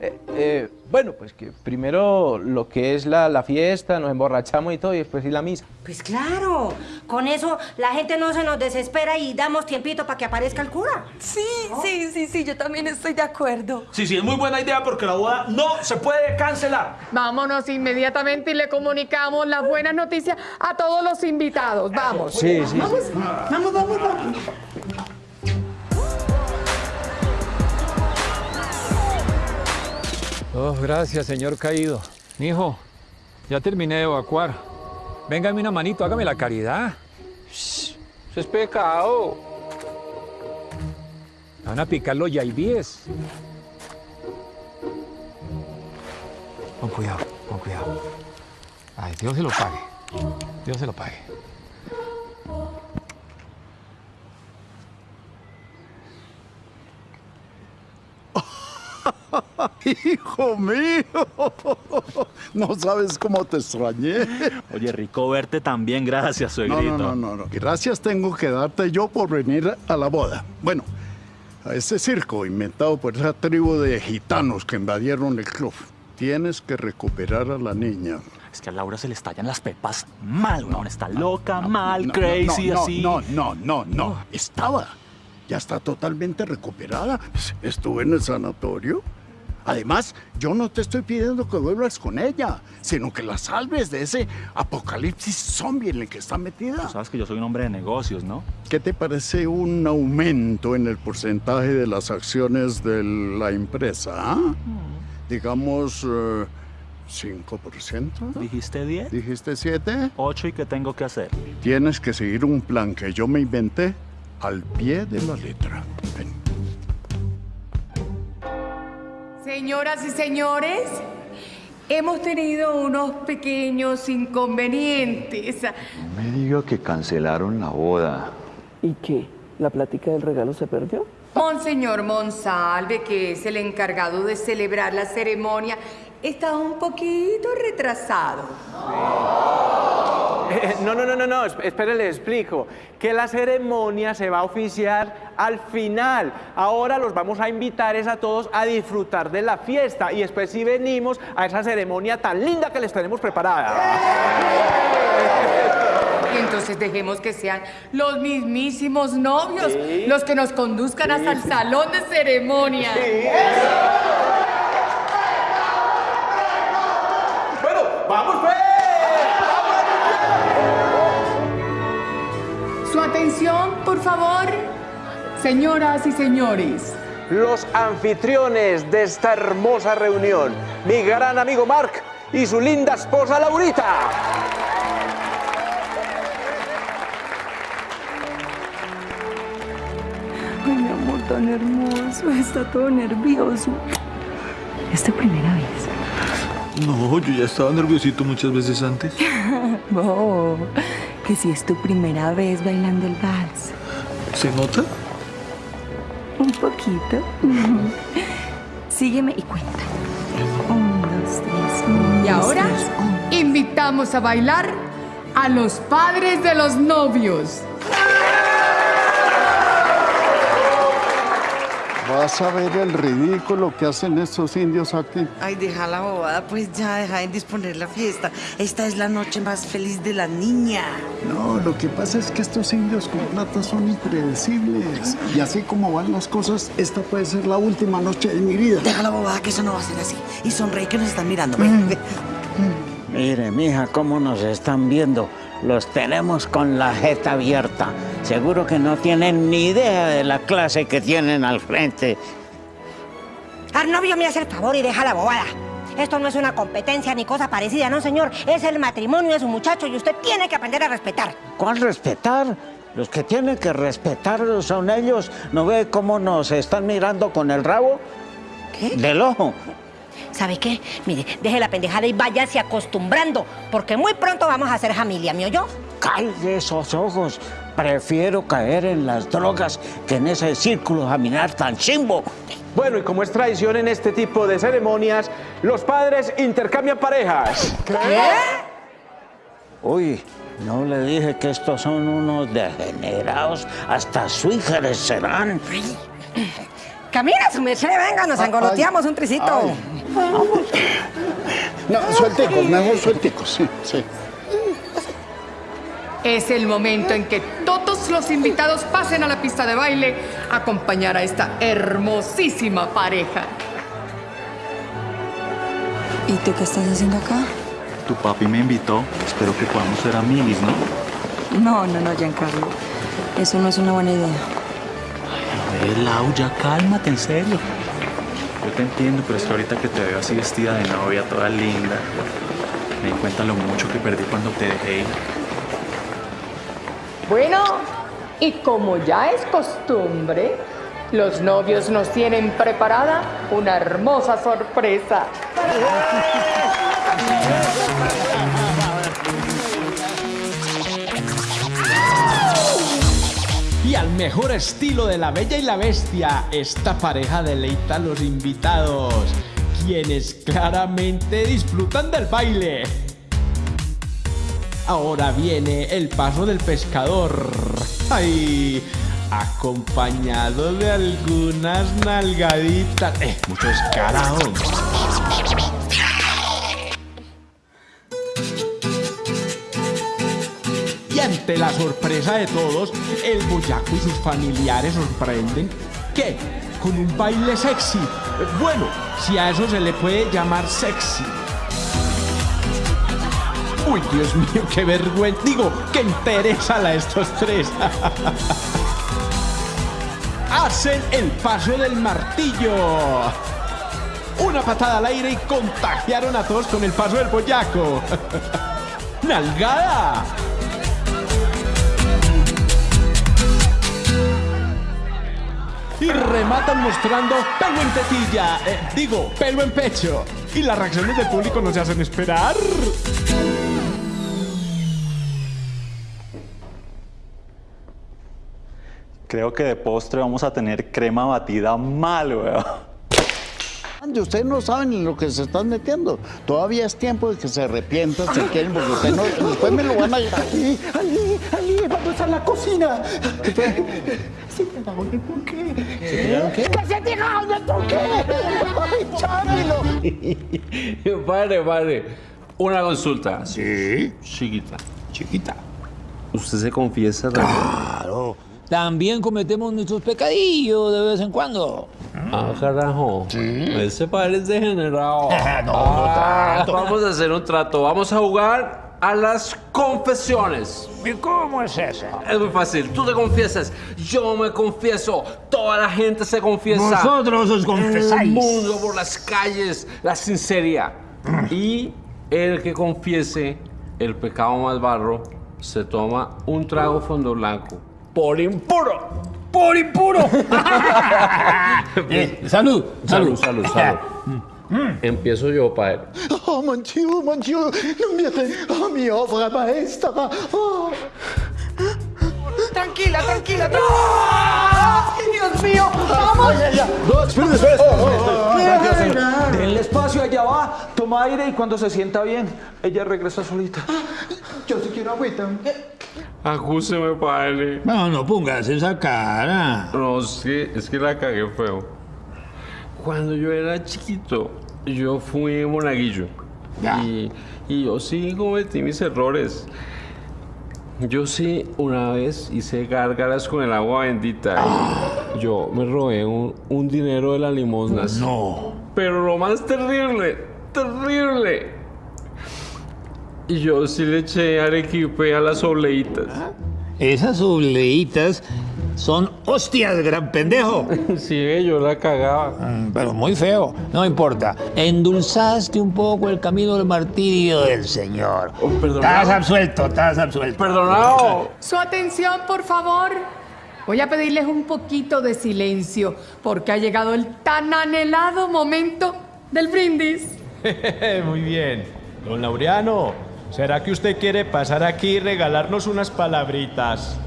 Eh, eh, bueno, pues que primero lo que es la, la fiesta, nos emborrachamos y todo, y después sí la misa. Pues claro, con eso la gente no se nos desespera y damos tiempito para que aparezca el cura. Sí, sí, sí, sí, yo también estoy de acuerdo. Sí, sí, es muy buena idea porque la boda no se puede cancelar. Vámonos inmediatamente y le comunicamos las buenas noticias a todos los invitados. Vamos. Sí, sí, Vamos, sí. vamos, vamos, vamos. Oh, gracias, señor caído. Hijo, ya terminé de evacuar. Véngame una manito, hágame la caridad. Shh, Eso es pecado. Me Van a picar los yaibíes. Con cuidado, con cuidado. Ay, Dios se lo pague. Dios se lo pague. Hijo mío, no sabes cómo te extrañé. Oye, rico verte también, gracias, No, suegrito. no, no, no, no. Gracias tengo que darte yo por venir a la boda. Bueno, a ese circo inventado por esa tribu de gitanos que invadieron el club. Tienes que recuperar a la niña. Es que a Laura se le estallan las pepas mal, weón. Está loca, mal, No, crazy, no, no, así. No, no, no, no. Estaba. Ya está totalmente recuperada. Estuve en el sanatorio. Además, yo no te estoy pidiendo que vuelvas con ella, sino que la salves de ese apocalipsis zombie en el que está metida. Sabes que yo soy un hombre de negocios, ¿no? ¿Qué te parece un aumento en el porcentaje de las acciones de la empresa? ah? Digamos, eh, 5%. ¿Dijiste 10? ¿Dijiste 7? 8 y qué tengo que hacer. Tienes que seguir un plan que yo me inventé al pie de la letra. Ven. Señoras y señores, hemos tenido unos pequeños inconvenientes. Me diga que cancelaron la boda. ¿Y qué? ¿La plática del regalo se perdió? Monseñor Monsalve, que es el encargado de celebrar la ceremonia, está un poquito retrasado. Eh, no, no, no, no, no, esp- espere, le explico. Que la ceremonia se va a oficiar al final. Ahora los vamos a invitar es a todos a disfrutar de la fiesta y después sí venimos a esa ceremonia tan linda que les tenemos preparada. Y entonces dejemos que sean los mismísimos novios Sí. los que nos conduzcan hasta el salón de ceremonia. Bueno, señoras y señores. Los anfitriones de esta hermosa reunión, mi gran amigo Mark y su linda esposa Laurita. Ay, mi amor, tan hermoso. Está todo nervioso. ¿Es tu primera vez? No, yo ya estaba nerviosito muchas veces antes. Oh, que si es tu primera vez bailando el vals. ¿Se nota? Poquito. Sígueme y cuenta. Un, dos, tres. un, Y ahora tres, invitamos a bailar a los padres de los novios. Vas a ver el ridículo que hacen estos indios aquí. Ay, deja la bobada, pues ya deja de disponer la fiesta. Esta es la noche más feliz de la niña. No, lo que pasa es que estos indios con plata son impredecibles. Y así como van las cosas, esta puede ser la última noche de mi vida. Deja la bobada, que eso no va a ser así. Y sonreí que nos están mirando. Ven, ven. Mire, mija, cómo nos están viendo. Los tenemos con la jeta abierta. Seguro que no tienen ni idea de la clase que tienen al frente. Arnovio me hace el favor y deja la bobada. Esto no es una competencia ni cosa parecida, no, señor. Es el matrimonio de su muchacho y usted tiene que aprender a respetar. ¿Cuál respetar? Los que tienen que respetarlos son ellos. ¿No ve cómo nos están mirando con el rabo? ¿Qué? Del ojo. ¿Sabe qué? Mire, deje la pendejada y váyase acostumbrando, porque muy pronto vamos a ser familia, ¿me oyó? Calle esos ojos. Prefiero caer en las drogas que en ese círculo caminar tan chimbo. Bueno, y como es tradición en este tipo de ceremonias, los padres intercambian parejas. Uy, no le dije que estos son unos degenerados. Hasta suígeres serán. Camina, su merced, venga, nos angoloteamos un tricito. No, suelticos, mejor suelticos, sí, sí. Es el momento en que todos los invitados pasen a la pista de baile a acompañar a esta hermosísima pareja. ¿Y tú qué estás haciendo acá? Tu papi me invitó. Espero que podamos ser amigos, ¿no? No, no, no, Giancarlo. Eso no es una buena idea. A ver, Lau, ya cálmate, en serio. Yo te entiendo, pero es que ahorita que te veo así vestida de novia, toda linda, me di cuenta lo mucho que perdí cuando te dejé ir. Bueno, y como ya es costumbre, los novios nos tienen preparada una hermosa sorpresa. Y al mejor estilo de la Bella y la Bestia, esta pareja deleita a los invitados, quienes claramente disfrutan del baile. Ahora viene el paso del pescador. ¡Ay! Acompañado de algunas nalgaditas. ¡Eh! Mucho. La sorpresa de todos, el boyaco y sus familiares sorprenden que con un baile sexy. Bueno, si a eso se le puede llamar sexy. Uy, Dios mío, qué vergüenza. Digo, qué interesa a estos tres. Hacen el paso del martillo. Una patada al aire y contagiaron a todos con el paso del boyaco. ¡Nalgada! Y rematan mostrando pelo en tetilla, eh, digo, pelo en pecho. Y las reacciones del público no se hacen esperar. Creo que de postre vamos a tener crema batida mal, weón. Ustedes no saben en lo que se están metiendo. Todavía es tiempo de que se arrepientan, se quieren, porque ustedes no, después me lo van a... Ali, Ali, Ali, vamos a la cocina. ¿Se tiraron qué? ¡Que se tiraron el buque! ¡Ay, Chámelo! padre, padre. Una consulta. Sí. Chiquita. Chiquita. ¿Usted se confiesa? Claro. También cometemos nuestros pecadillos de vez en cuando. Ah, carajo. Ese padre es degenerado. No, no Ah, tanto. Vamos a hacer un trato. Vamos a jugar a las confesiones. ¿Y cómo es eso? Es muy fácil. Tú te confiesas, yo me confieso, toda la gente se confiesa. Vosotros os confesáis. el mundo, por las calles, la sinceridad. Y el que confiese el pecado más barro se toma un trago fondo blanco. Por impuro. ¡Por impuro! Eh, salud, salud, salud, salud. Empiezo yo, padre. Oh, mon Dieu, mon Dieu, no me oh, mi obra maestra. Oh. Tranquila, tranquila, tranquila. ¡Ay, Dios mío! ¡Vamos! No, espere, espere, Oh, espere. Denle espacio, allá va, toma aire y cuando se sienta bien, ella regresa solita. Yo sí quiero agüita. Acúseme, padre. No, no pongas esa cara. No, es que, es que la cagué feo. Cuando yo era chiquito, yo fui monaguillo. Y, y yo sí cometí mis errores. Yo sí una vez hice gárgaras con el agua bendita. Yo me robé un, un dinero de las limosnas. No. Pero lo más terrible, terrible. Y yo sí le eché arequipe a las obleitas. Esas obleitas son hostias, gran pendejo. Sí, yo la cagaba. Pero muy feo. No importa. Endulzaste un poco el camino del martirio del Señor. Estás absuelto, estás absuelto. Perdonado. Su atención, por favor. Voy a pedirles un poquito de silencio porque ha llegado el tan anhelado momento del brindis. Muy bien. Don Laureano, ¿será que usted quiere pasar aquí y regalarnos unas palabritas?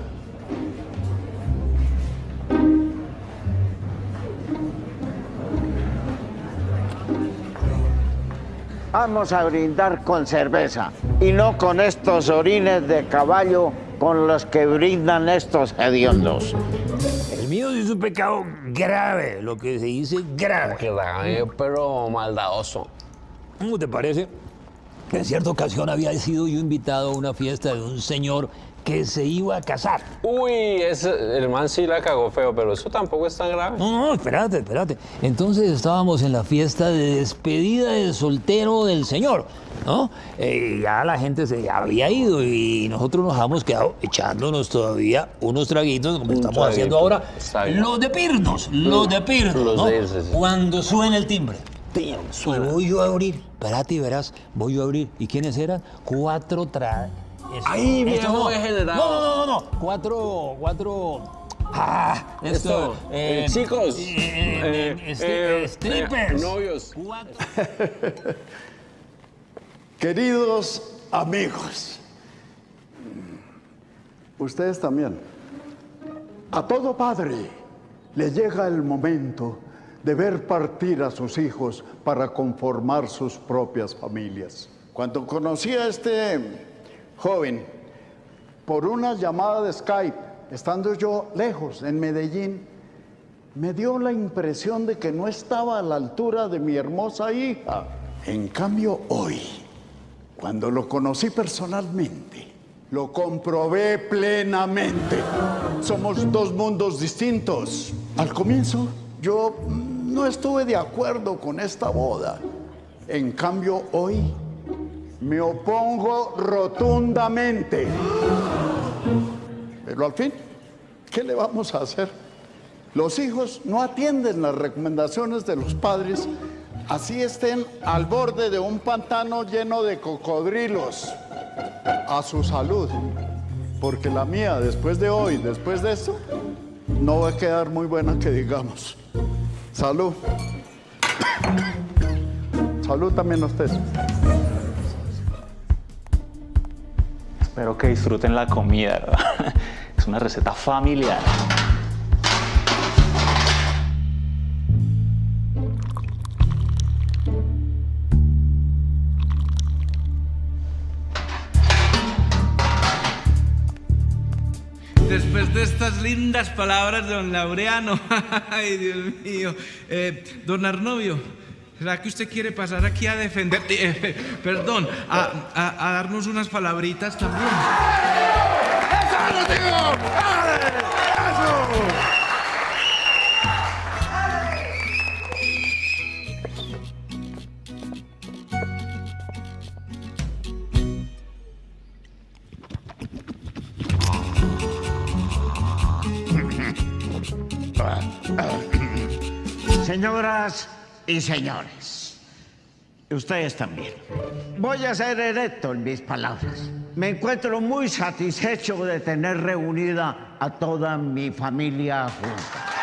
Vamos a brindar con cerveza y no con estos orines de caballo con los que brindan estos hediondos. El mío es un pecado grave, lo que se dice grave. Grave, pero maldadoso. ¿Cómo te parece? Que en cierta ocasión había sido yo invitado a una fiesta de un señor que se iba a casar. Uy, ese, el man sí la cagó feo, pero eso tampoco es tan grave. No, no, espérate, espérate. Entonces estábamos en la fiesta de despedida del soltero del señor, ¿no? Eh, ya la gente se había ido y nosotros nos habíamos quedado echándonos todavía unos traguitos, como estamos traguito, haciendo ahora. Los de pirnos, los de pirnos, Los ¿no? de irse, sí. Cuando suena el timbre. Y suena. voy yo a abrir, espérate y verás, voy yo a abrir. ¿Y quiénes eran? Cuatro Esto- Ay, esto no. degenerado. No, no, no, no, no. Cuatro, cuatro... Ah, esto, Esto, eh, chicos, eh, eh, este- eh, strippers. eh, novios. Queridos amigos, ustedes también, a todo padre le llega el momento de ver partir a sus hijos para conformar sus propias familias. Cuando conocí a este joven por una llamada de Skype, estando yo lejos en Medellín, me dio la impresión de que no estaba a la altura de mi hermosa hija. En cambio, hoy, cuando lo conocí personalmente, lo comprobé plenamente. Somos dos mundos distintos. Al comienzo, yo no estuve de acuerdo con esta boda. En cambio, hoy me opongo rotundamente. Pero al fin, ¿qué le vamos a hacer? Los hijos no atienden las recomendaciones de los padres, así estén al borde de un pantano lleno de cocodrilos. A su salud, porque la mía, después de hoy, después de esto, no va a quedar muy buena que digamos. Salud. Salud también a ustedes. Espero que disfruten la comida, ¿verdad? Es una receta familiar. Después de estas lindas palabras, de don Laureano, ay Dios mío, eh, don Arnovio, ¿será que usted quiere pasar aquí a defender, eh, perdón, a, a- a darnos unas palabritas también? Señoras y señores, ustedes también. Voy a ser erecto en mis palabras. Me encuentro muy satisfecho de tener reunida a toda mi familia junta.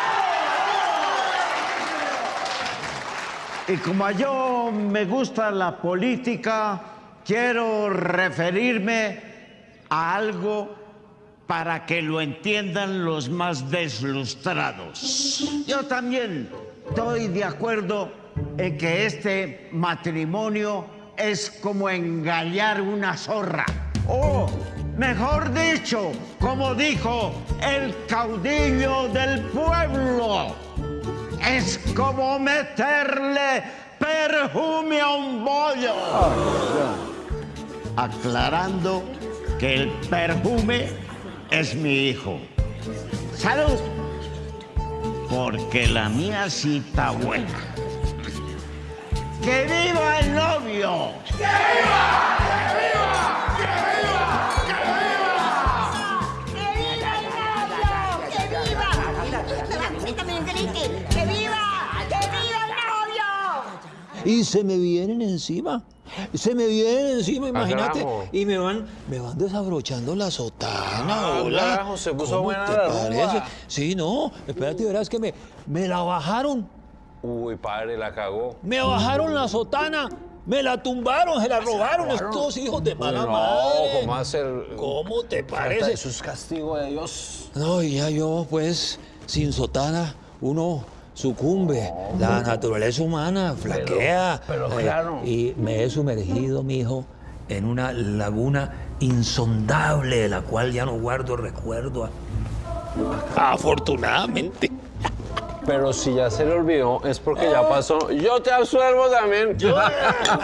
Y como yo me gusta la política, quiero referirme a algo para que lo entiendan los más deslustrados. Yo también estoy de acuerdo en que este matrimonio es como engañar una zorra. O, mejor dicho, como dijo el caudillo del pueblo, es como meterle perfume a un bollo. Aclarando que el perfume es mi hijo. ¡Salud! Porque la mía sí está buena. ¡Que viva el novio! ¡Que viva! ¡Que viva! ¡Que viva! ¡Que viva! ¡Que viva! También grite. ¡Que viva! Y se me vienen encima. Se me vienen encima, imagínate. Y me van, me van desabrochando la sotana. Ah, hola. se puso ¿Cómo buena te la parece? Sí, no. Espérate, verás que me, me la bajaron. Uy, padre, la cagó. Me bajaron la sotana. Me la tumbaron, se la robaron estos hijos de mala no, madre. ¿cómo hacer? ¿Cómo te parece? Eso es castigo de Dios. No, y ya yo, pues, sin sotana, uno sucumbe. La naturaleza humana flaquea. pero Eh, claro. Y me he sumergido, mijo, en una laguna insondable de la cual ya no guardo recuerdo. Afortunadamente. Pero si ya se le olvidó, es porque ya pasó. Yo te absuelvo también.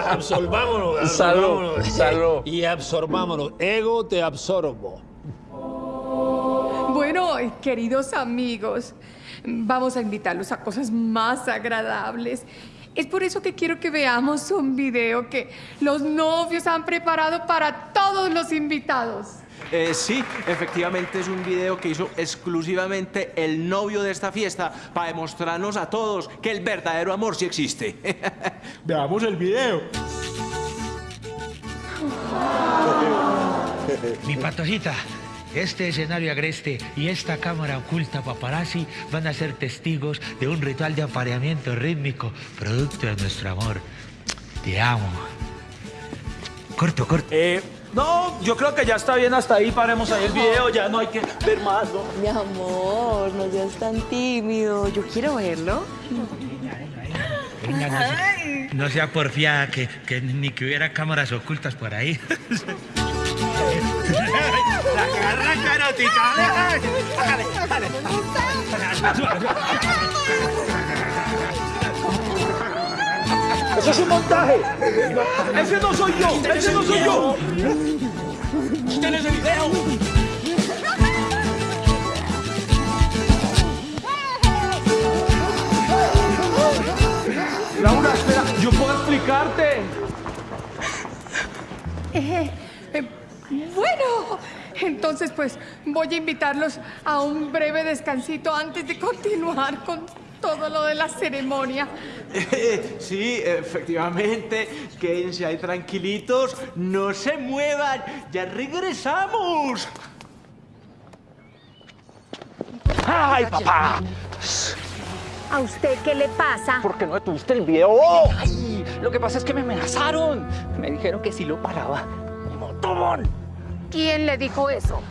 Absorbámonos. Salud, absorbámonos. salud. Y absorbámonos. Ego te absorbo. Bueno, queridos amigos, vamos a invitarlos a cosas más agradables. Es por eso que quiero que veamos un video que los novios han preparado para todos los invitados. Eh, sí, efectivamente es un video que hizo exclusivamente el novio de esta fiesta para demostrarnos a todos que el verdadero amor sí existe. Veamos el video. Mi patojita, este escenario agreste y esta cámara oculta paparazzi van a ser testigos de un ritual de apareamiento rítmico, producto de nuestro amor. Te amo. Corto, corto. Eh, no, yo creo que ya está bien hasta ahí. Paremos ahí el video, ya no hay que ver más, ¿no? Mi amor, no seas tan tímido. Yo quiero verlo. Venga, no, se- no sea porfiada, que, que ni que hubiera cámaras ocultas por ahí. ¡Eso es un montaje! ¡Ese no soy yo! ¡Ese no soy yo! ¡Usted ese video! Laura, espera, yo puedo explicarte. Eh, eh, bueno, entonces pues voy a invitarlos a un breve descansito antes de continuar con todo lo de la ceremonia. Eh, sí, efectivamente. Quédense ahí tranquilitos. No se muevan. Ya regresamos. ¡Ay, papá! ¿A usted qué le pasa? ¿Por qué no detuviste el video? Ay, lo que pasa es que me amenazaron. Me dijeron que si lo paraba, me mataban. ¿Quién le dijo eso?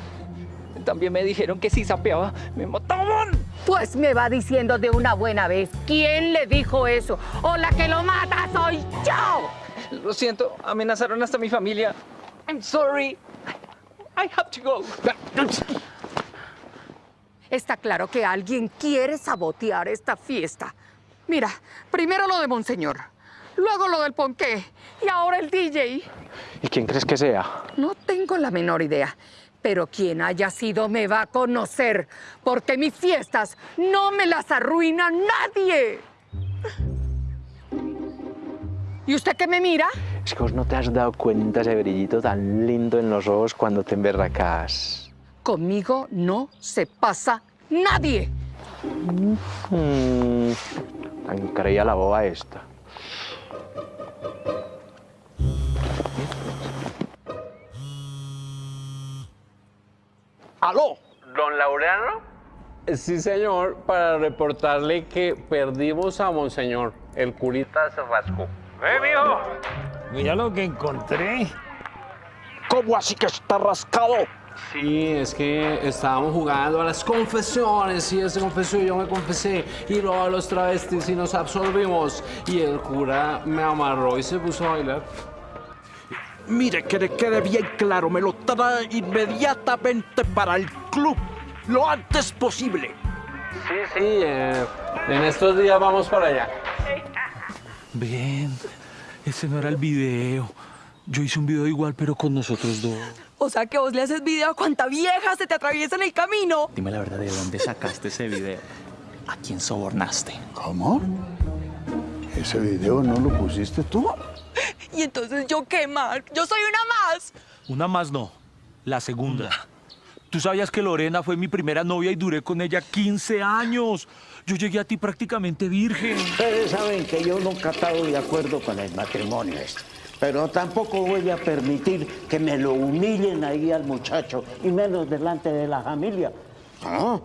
También me dijeron que si sapeaba, me mataban. Pues me va diciendo de una buena vez. ¿Quién le dijo eso? O la que lo mata soy yo. Lo siento, amenazaron hasta mi familia. I'm sorry. I have to go. Está claro que alguien quiere sabotear esta fiesta. Mira, primero lo de Monseñor, luego lo del ponqué y ahora el DJ. ¿Y quién crees que sea? No tengo la menor idea, pero quien haya sido me va a conocer, porque mis fiestas no me las arruina nadie. ¿Y usted qué me mira? Es que vos no te has dado cuenta ese brillito tan lindo en los ojos cuando te emberracas. Conmigo no se pasa nadie. Mm, tan creía la boba esta. ¿Aló? ¿Don Laureano? Sí, señor, para reportarle que perdimos a Monseñor. El curita se rascó. ¡Eh, mijo! Mira lo que encontré. ¿Cómo así que está rascado? Sí, es que estábamos jugando a las confesiones y él se confesó y yo me confesé y luego a los travestis y nos absorbimos y el cura me amarró y se puso a bailar. Mire, que le quede bien claro, me lo trae inmediatamente para el club, lo antes posible. Sí, sí, eh, en estos días vamos para allá. Ven, ese no era el video. Yo hice un video igual, pero con nosotros dos. O sea que vos le haces video a cuanta vieja se te atraviesa en el camino. Dime la verdad, ¿de dónde sacaste ese video? ¿A quién sobornaste? ¿Cómo? ¿Ese video no lo pusiste tú? Y entonces yo qué, Mark? Yo soy una más. Una más no, la segunda. Tú sabías que Lorena fue mi primera novia y duré con ella 15 años. Yo llegué a ti prácticamente virgen. Ustedes saben que yo nunca he estado de acuerdo con el matrimonio este. Pero tampoco voy a permitir que me lo humillen ahí al muchacho, y menos delante de la familia. No,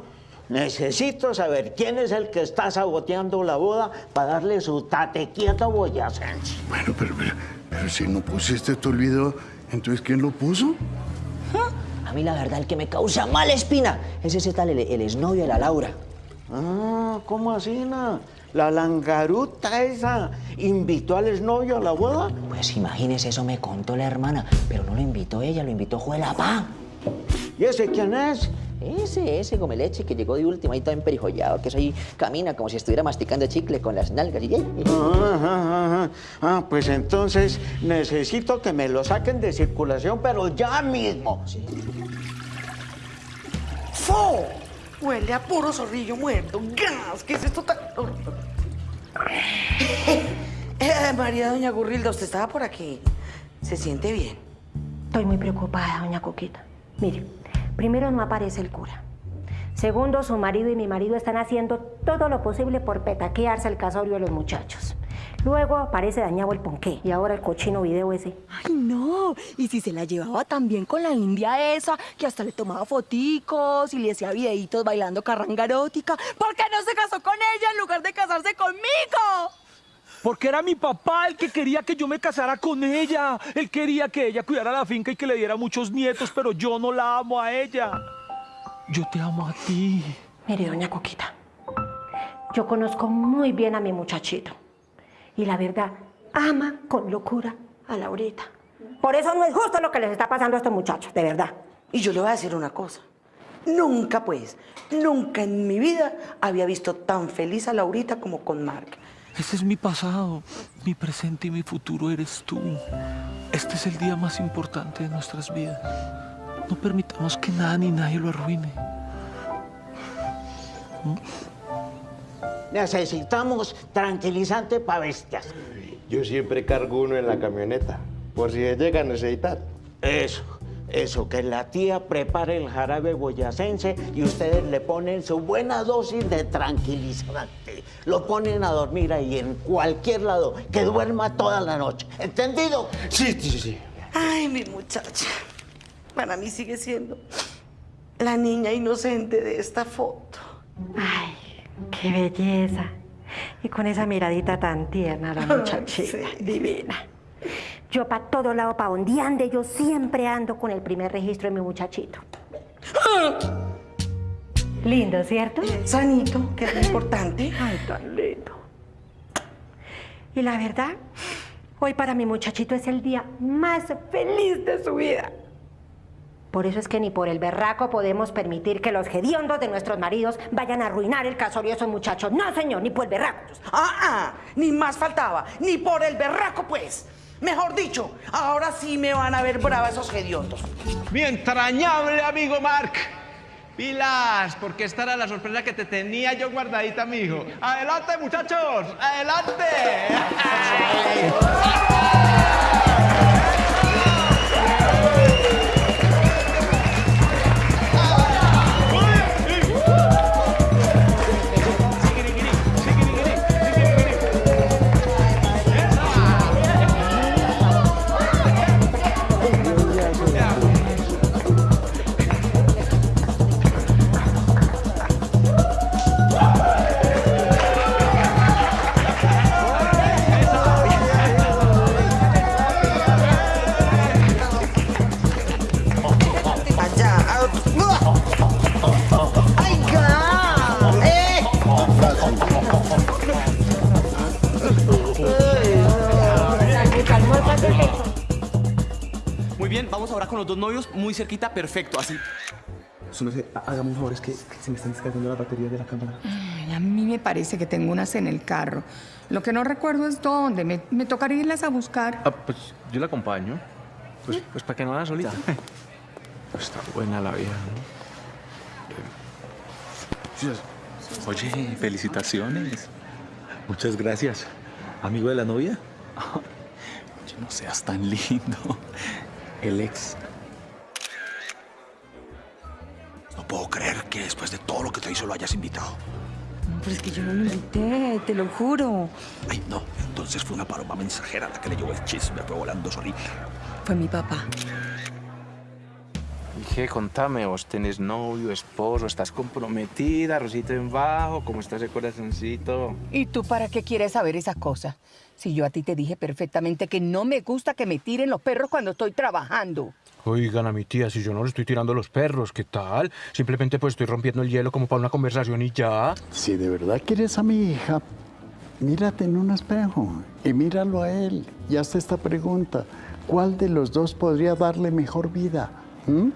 necesito saber quién es el que está saboteando la boda para darle su tate quieto boyacense. Bueno, pero, pero, pero si no pusiste tú el video, entonces ¿quién lo puso? A mí la verdad el que me causa mala espina es ese tal el, el exnovio de la Laura. Ah, ¿cómo así, na? La langaruta esa invitó al exnovio a la boda. Pues imagínese, eso me contó la hermana, pero no lo invitó ella, lo invitó Juela Pa. ¿Y ese quién es? Ese, ese come leche que llegó de última y todo emperijollado, que eso ahí camina como si estuviera masticando chicle con las nalgas y Ah, ajá, ajá. Ah, pues entonces necesito que me lo saquen de circulación, pero ya mismo. ¡Fo! Huele a puro zorrillo muerto. ¡Gas! ¿Qué es esto tan...? Eh, María Doña Gurrilda, usted estaba por aquí. ¿Se siente bien? Estoy muy preocupada, doña Coquita. Mire, primero no aparece el cura. Segundo, su marido y mi marido están haciendo todo lo posible por petaquearse el casorio de los muchachos. Luego aparece dañado el ponqué y ahora el cochino video ese. Ay, no. Y si se la llevaba también con la india esa, que hasta le tomaba foticos y le hacía videitos bailando carranga erótica. ¿Por qué no se casó con ella en lugar de casarse conmigo? Porque era mi papá el que quería que yo me casara con ella. Él quería que ella cuidara la finca y que le diera muchos nietos, pero yo no la amo a ella. Yo te amo a ti. Mire, doña Coquita, yo conozco muy bien a mi muchachito. Y la verdad, ama con locura a Laurita. Por eso no es justo lo que les está pasando a estos muchachos, de verdad. Y yo le voy a decir una cosa. Nunca, pues, nunca en mi vida había visto tan feliz a Laurita como con Mark. Ese es mi pasado, mi presente y mi futuro eres tú. Este es el día más importante de nuestras vidas. No permitamos que nada ni nadie lo arruine. Necesitamos tranquilizante para bestias. Yo siempre cargo uno en la camioneta, por si llega a necesitar. Eso, eso, que la tía prepare el jarabe boyacense y ustedes le ponen su buena dosis de tranquilizante. Lo ponen a dormir ahí en cualquier lado, que duerma toda la noche. ¿Entendido? Sí, sí, sí. Ay, mi muchacha. Para mí sigue siendo la niña inocente de esta foto. Ay, qué belleza. Y con esa miradita tan tierna, la muchachita, divina. Yo para todo lado, para donde ande, yo siempre ando con el primer registro de mi muchachito. Lindo, ¿cierto? Sanito, que es lo importante. Ay, tan lindo. Y la verdad, hoy para mi muchachito es el día más feliz de su vida. Por eso es que ni por el berraco podemos permitir que los hediondos de nuestros maridos vayan a arruinar el casorio de esos muchachos. No, señor, ni por el berraco. Ah, ah, ni más faltaba, ni por el berraco, pues. Mejor dicho, ahora sí me van a ver brava esos hediondos. Mi entrañable amigo Mark. Pilas, porque esta era la sorpresa que te tenía yo guardadita, mijo. Adelante, muchachos, adelante. ahora con los dos novios muy cerquita, perfecto, así. Há- hágame un favor, es que, que se me están descargando las baterías de la cámara. Ay, a mí me parece que tengo unas en el carro. Lo que no recuerdo es dónde. Me, me tocaría irlas a buscar. Ah, pues yo la acompaño. Pues, pues para que no la solita. Pues está buena la vida, ¿no? Oye, felicitaciones. Muchas gracias. ¿Amigo de la novia? Oye, no seas tan lindo. El ex. No puedo creer que después de todo lo que te hizo lo hayas invitado. No, pero es que yo no lo invité, te lo juro. Ay, no. Entonces fue una paloma mensajera la que le llevó el chisme, fue volando solita. Fue mi papá. ¿Y qué? Contame, vos tenés novio, esposo, estás comprometida, rosito en bajo, ¿cómo está ese corazoncito? ¿Y tú para qué quieres saber esas cosas? Si yo a ti te dije perfectamente que no me gusta que me tiren los perros cuando estoy trabajando. Oigan a mi tía, si yo no le estoy tirando los perros, ¿qué tal? Simplemente pues estoy rompiendo el hielo como para una conversación y ya. Si de verdad quieres a mi hija, mírate en un espejo y míralo a él y hazte esta pregunta. ¿Cuál de los dos podría darle mejor vida? ¿Mm?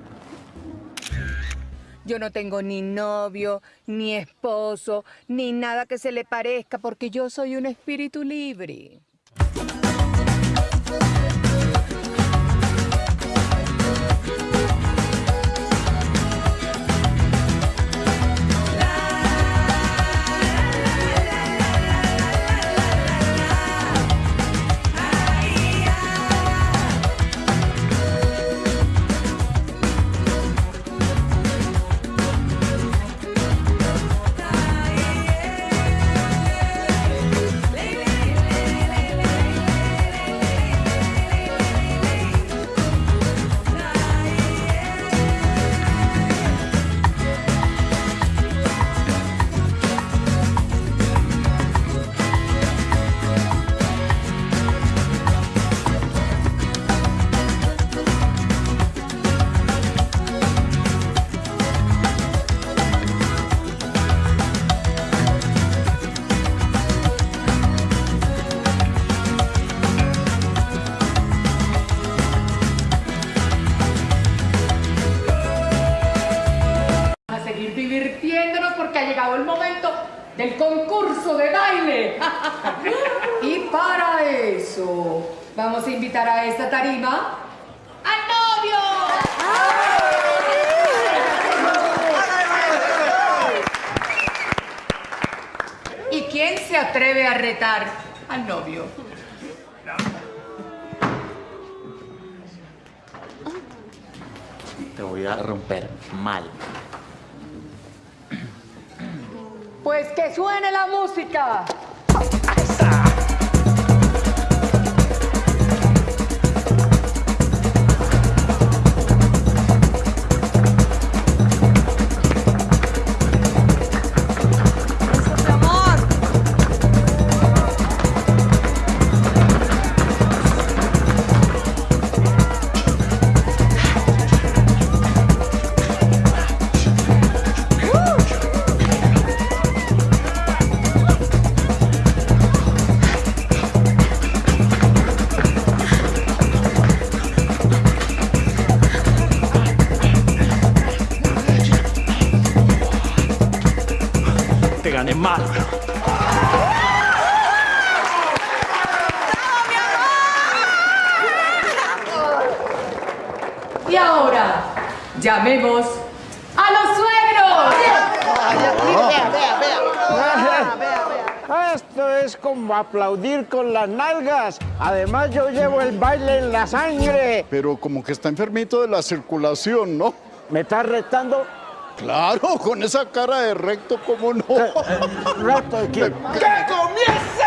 Yo no tengo ni novio, ni esposo, ni nada que se le parezca, porque yo soy un espíritu libre. Del concurso de baile. y para eso vamos a invitar a esta tarima al novio. ¿Y quién se atreve a retar al novio? Te voy a romper mal. Pues que suene la música. Y ahora, llamemos a los suegros. Esto es como aplaudir con las nalgas. Además, yo llevo el baile en la sangre. Pero como que está enfermito de la circulación, ¿no? ¿Me estás retando? Claro, con esa cara de recto, ¿cómo no? ¿Recto de quién? ¡Que comience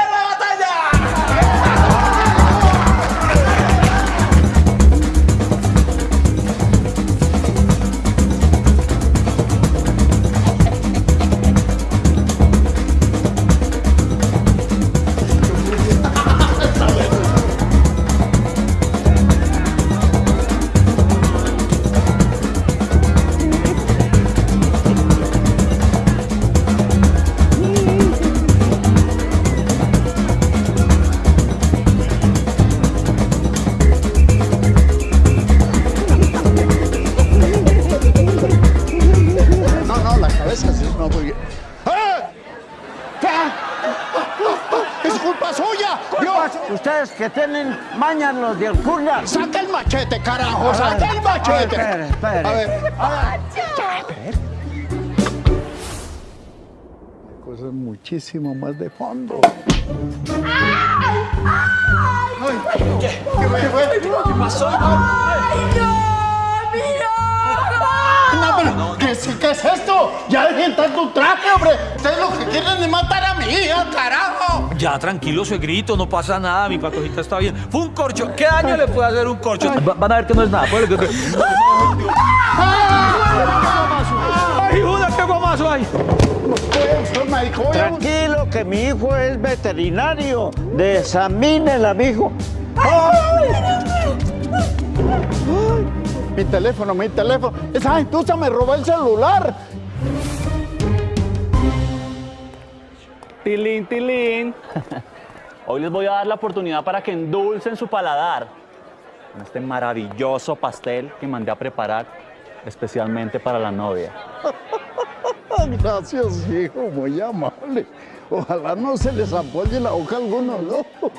Ustedes que tienen mañas los de Alcurnia. ¡Saca el machete, carajo! ¡Saca el machete! A ver, espere, espere. A ver, a ver. Cosas muchísimo más de fondo. ¿Qué? ¿Qué fue? ¿Qué pasó? No, pero, ¿qué, es- ¿qué es esto? Ya dejen tanto traje, hombre. Ustedes lo que quieren es matar a mi hija, carajo. Ya, tranquilo, suegrito, no pasa nada, mi patojita está bien. Fue un corcho. ¿Qué daño le puede hacer un corcho? Va- Van a ver que no es nada. Que- ¡Ay, Juda, qué guamazo hay! Tranquilo, que mi hijo es veterinario. Desamínela, mijo. Mi teléfono, mi teléfono. Esa gentuza me robó el celular. Tilín, tilín. Hoy les voy a dar la oportunidad para que endulcen su paladar con este maravilloso pastel que mandé a preparar especialmente para la novia. Gracias, hijo, muy amable. Ojalá no se les apoye la boca a algunos, ¿no?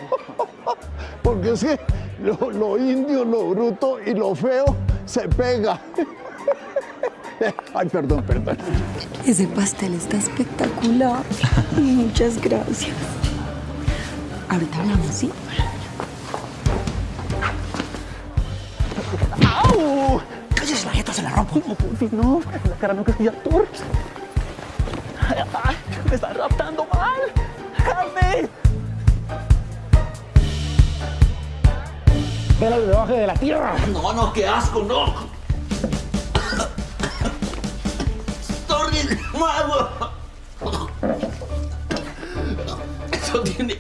Porque es que lo, lo indio, lo bruto y lo feo se pega. Ay, perdón, perdón. Ese pastel está espectacular. Muchas gracias. Ahorita hablamos, ¿sí? ¡Au! ¡Cállese la jeta, se la rompo! No, no. La cara no que actor. Ay, ¡Me están raptando mal! ¡Carne! Vela debajo de la tierra. No, no, qué asco, no. Sorry, mago. Eso tiene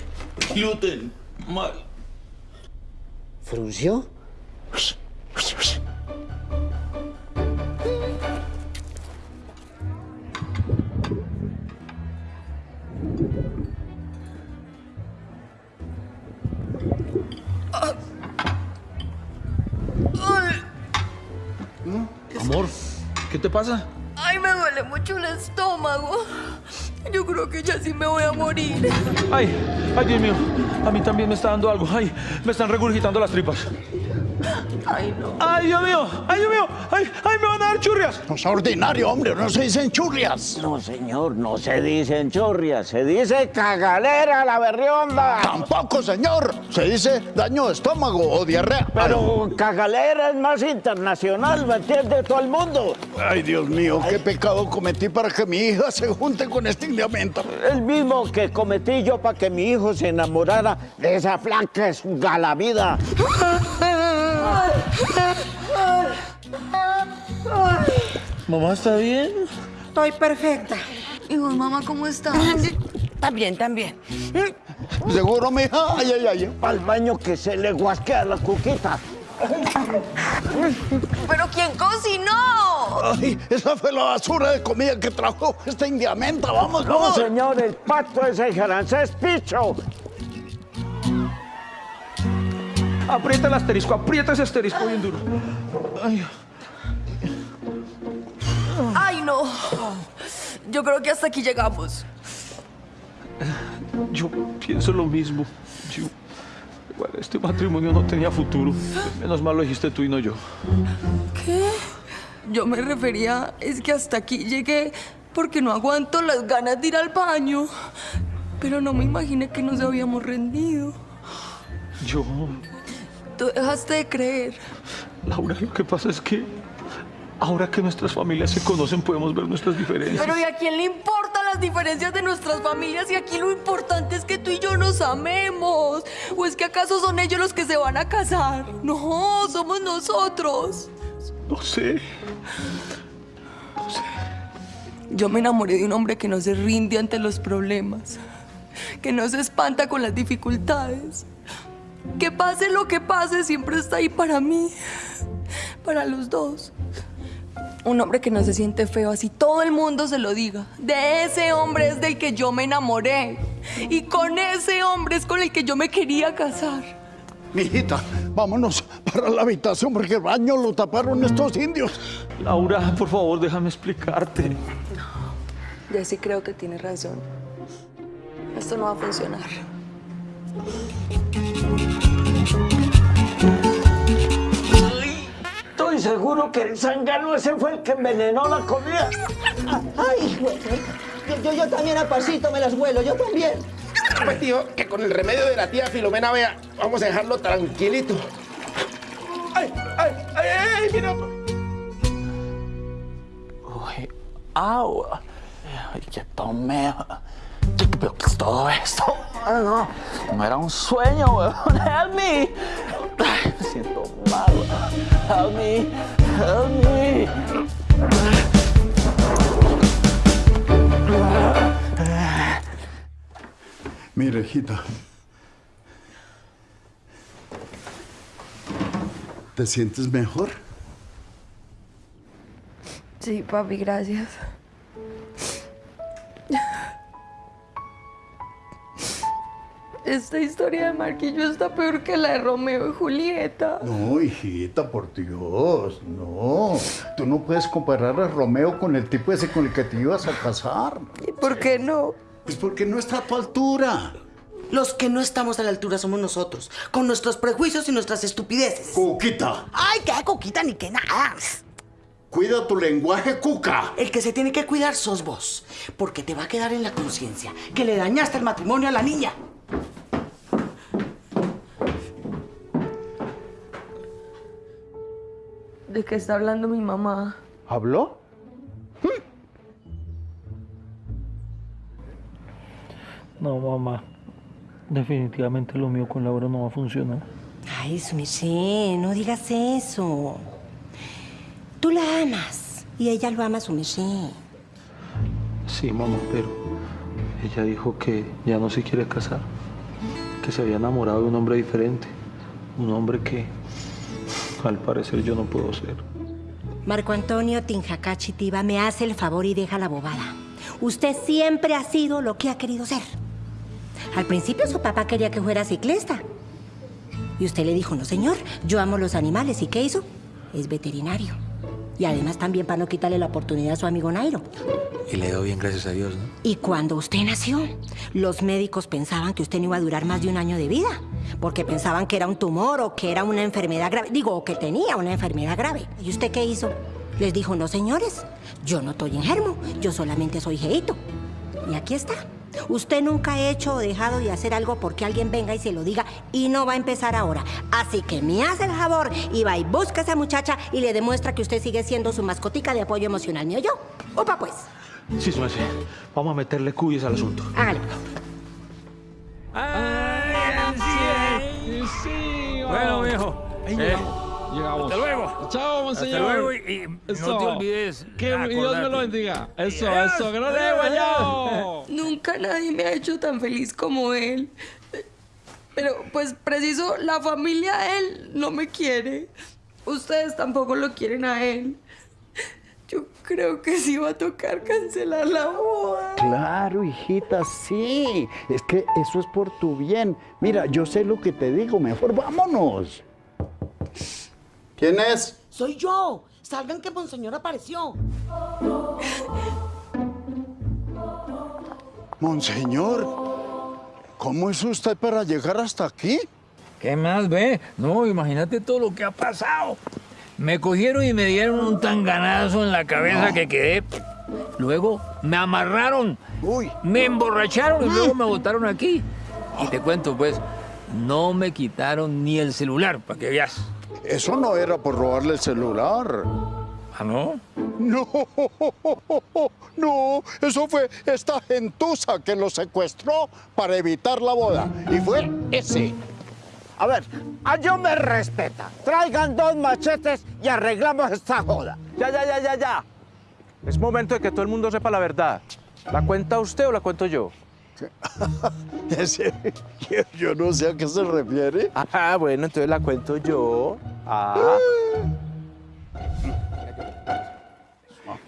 gluten. Mal. ¿Frunció? Amor, ¿qué te pasa? Ay, me duele mucho el estómago. Yo creo que ya sí me voy a morir. Ay, ay, Dios mío. A mí también me está dando algo. Ay, me están regurgitando las tripas. Ay, no. Ay, Dios mío. Ay, Dios mío. Ay, ay, me van churrias. No es ordinario, hombre, no se dicen churrias. No, señor, no se dicen chorrias, se dice cagalera la berrionda. Tampoco, señor. Se dice daño de estómago o diarrea. Pero cagalera es más internacional, ¿me entiende todo el mundo? Ay, Dios mío, qué pecado cometí para que mi hija se junte con este indiamento. El mismo que cometí yo para que mi hijo se enamorara de esa flaca Mamá, ¿está bien? Estoy perfecta. ¿Y vos, mamá, cómo estás? También, también. ¿Seguro, mija? Ay, ay, ay. Al baño que se le guasquea la cuquita. ¿Pero quién cocinó? Ay, esa fue la basura de comida que trajo esta indiamenta. Vamos, No, vamos. señor, el pato es el francés picho. Aprieta el asterisco, aprieta ese asterisco bien duro. Ay, Ay, no. Yo creo que hasta aquí llegamos. Yo pienso lo mismo. Yo, bueno, este matrimonio no tenía futuro. Menos mal lo dijiste tú y no yo. ¿Qué? Yo me refería, es que hasta aquí llegué porque no aguanto las ganas de ir al baño. Pero no me imaginé que nos habíamos rendido. Yo, Tú dejaste de creer. Laura, lo que pasa es que ahora que nuestras familias se conocen podemos ver nuestras diferencias. Pero ¿y a quién le importan las diferencias de nuestras familias? Y aquí lo importante es que tú y yo nos amemos. ¿O es que acaso son ellos los que se van a casar? No, somos nosotros. No sé. Yo me enamoré de un hombre que no se rinde ante los problemas, que no se espanta con las dificultades. Que pase lo que pase, siempre está ahí para mí, para los dos. Un hombre que no se siente feo, así todo el mundo se lo diga. De ese hombre es del que yo me enamoré. Y con ese hombre es con el que yo me quería casar. Mijita, vámonos para la habitación porque el baño lo taparon estos indios. Laura, por favor, déjame explicarte. Ya sí creo que tienes razón. Esto no va a funcionar. Seguro que el zángano ese fue el que envenenó la comida. Ay, güey. Yo, yo, yo también a pasito me las vuelo, yo también. Pues tío, que con el remedio de la tía Filomena, vea, vamos a dejarlo tranquilito. ¡Ay, ay, ay, ay! ¡Mira! Uy, au. Ay, qué tomé. Pero ¿qué es todo esto? Ah, no, no era un sueño, weón. Help me. Ay, me siento mal. Help me. Help me. Hijita. ¿Te sientes mejor? Sí, papi, gracias. Esta historia de Marquillo está peor que la de Romeo y Julieta. No, hijita, por Dios, no. Tú no puedes comparar a Romeo con el tipo ese con el que te ibas a casar. ¿Y por qué no? Pues porque no está a tu altura. Los que no estamos a la altura somos nosotros, con nuestros prejuicios y nuestras estupideces. Cuquita, Ay, qué coquita ni qué nada. cuida tu lenguaje, Cuca. El que se tiene que cuidar sos vos, porque te va a quedar en la conciencia que le dañaste el matrimonio a la niña. ¿De qué está hablando mi mamá? ¿Habló? No, mamá. Definitivamente lo mío con Laura no va a funcionar. Ay, su Michelle, no digas eso. Tú la amas y ella lo ama a. Sí, mamá, pero ella dijo que ya no se quiere casar. Que se había enamorado de un hombre diferente. Un hombre que, al parecer, yo no puedo ser. Marco Antonio Tinjacachi Tiva, me hace el favor y deja la bobada. Usted siempre ha sido lo que ha querido ser. Al principio su papá quería que fuera ciclista. Y usted le dijo, no señor, yo amo los animales. ¿Y qué hizo? Es veterinario. Y además también para no quitarle la oportunidad a su amigo Nairo. Y le doy bien, gracias a Dios, ¿no? Y cuando usted nació, los médicos pensaban que usted no iba a durar más de un año de vida, porque pensaban que era un tumor o que era una enfermedad grave. Digo, o que tenía una enfermedad grave. ¿Y usted qué hizo? Les dijo, no señores, yo no estoy enfermo, yo solamente soy jeito. Y aquí está. Usted nunca ha hecho o dejado de hacer algo porque alguien venga y se lo diga y no va a empezar ahora. Así que me hace el favor y va y busca a esa muchacha y le demuestra que usted sigue siendo su mascotica de apoyo emocional, ¿me oyó? Opa, pues. Sí, su merced. Vamos a meterle cuyes al asunto. Hágale. Bueno, viejo. Ahí eh, llegamos. Hasta luego. Chao, monseñor. Hasta luego y, y Eso. no te olvides. Que Dios me lo bendiga. Eso, Yes. eso. Grande, guayao. Nunca nadie me ha hecho tan feliz como él. Pero, pues, preciso, la familia de él no me quiere. Ustedes tampoco lo quieren a él. Yo creo que sí va a tocar cancelar la boda. Claro, hijita, sí. Es que eso es por tu bien. Mira, yo sé lo que te digo. Mejor vámonos. ¿Quién es? Soy yo. Salgan que Monseñor apareció. Monseñor. ¿Cómo hizo usted para llegar hasta aquí? ¿Qué más ve? No, imagínate todo lo que ha pasado. Me cogieron y me dieron un tanganazo en la cabeza que quedé. Luego me amarraron, me emborracharon y luego me botaron aquí. Y te cuento, pues, no me quitaron ni el celular, para que veas. Eso no era por robarle el celular. ¿Ah, no? No, no, eso fue esta gentuza que lo secuestró para evitar la boda. Y fue ese. A ver, a yo me respeta. Traigan dos machetes y arreglamos esta joda. Ya, ya, ya, ya, ya. Es momento de que todo el mundo sepa la verdad. ¿La cuenta usted o la cuento yo? Ese- yo, yo no sé a qué se refiere. Ah, bueno, entonces la cuento yo. Ah.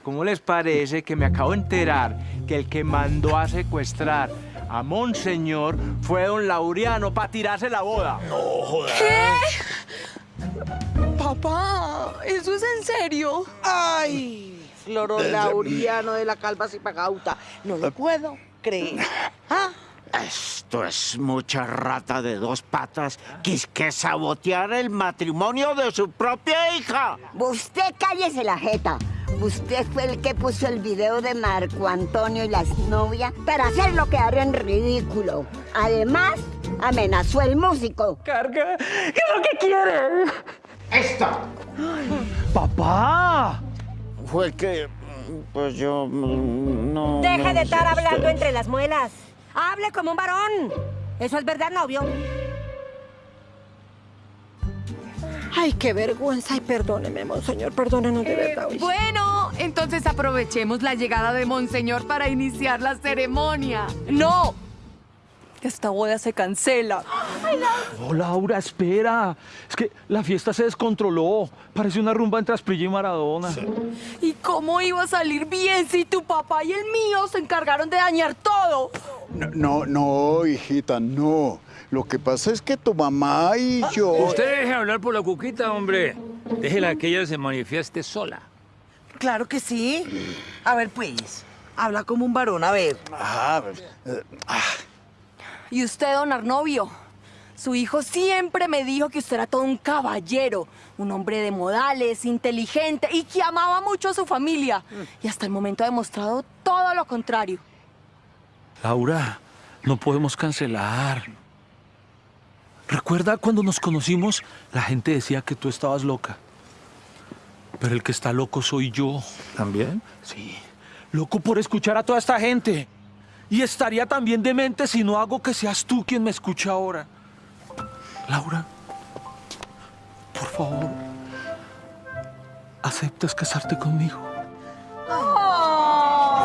¿Cómo les parece que me acabo de enterar que el que mandó a secuestrar a Monseñor fue don Laureano para tirarse la boda? No jodas. Papá, ¿eso es en serio? Ay, Florolauriano de la calva Zipagauta. No lo puedo creer. ¿Ah? Esto es mucha rata de dos patas que es que sabotear el matrimonio de su propia hija. Usted cállese la jeta. Usted fue el que puso el video de Marco Antonio y las novias para hacerlo quedar en ridículo. Además, amenazó el músico. Carga, ¿qué es lo que quiere? ¡Esto! ¡Papá! Fue que, pues yo mm, no... Deje no de estar hablando usted- entre las muelas. Hable como un varón. Eso es verdad, novio. Ay, qué vergüenza. Ay, perdóneme, monseñor, perdónenos de verdad. uy. Bueno, entonces aprovechemos la llegada de Monseñor para iniciar la ceremonia. ¡No! Esta boda se cancela. Oh, Laura, espera. Es que la fiesta se descontroló. Parece una rumba entre Asprilla y Maradona. ¿Y cómo iba a salir bien si tu papá y el mío se encargaron de dañar todo? No, no, no, hijita, no. Lo que pasa es que tu mamá y yo... Usted deje hablar por la cuquita, hombre. Déjela que ella se manifieste sola. Claro que sí. A ver, pues, habla como un varón, a ver. Ah, eh, ah, Y usted, don Arnovio, su hijo siempre me dijo que usted era todo un caballero, un hombre de modales, inteligente y que amaba mucho a su familia. Y hasta el momento ha demostrado todo lo contrario. Laura, no podemos cancelar. ¿Recuerda cuando nos conocimos? La gente decía que tú estabas loca. Pero el que está loco soy yo. ¿También? Sí. Loco por escuchar a toda esta gente. Y estaría también demente si no hago que seas tú quien me escuche ahora. Laura, por favor, ¿aceptas casarte conmigo?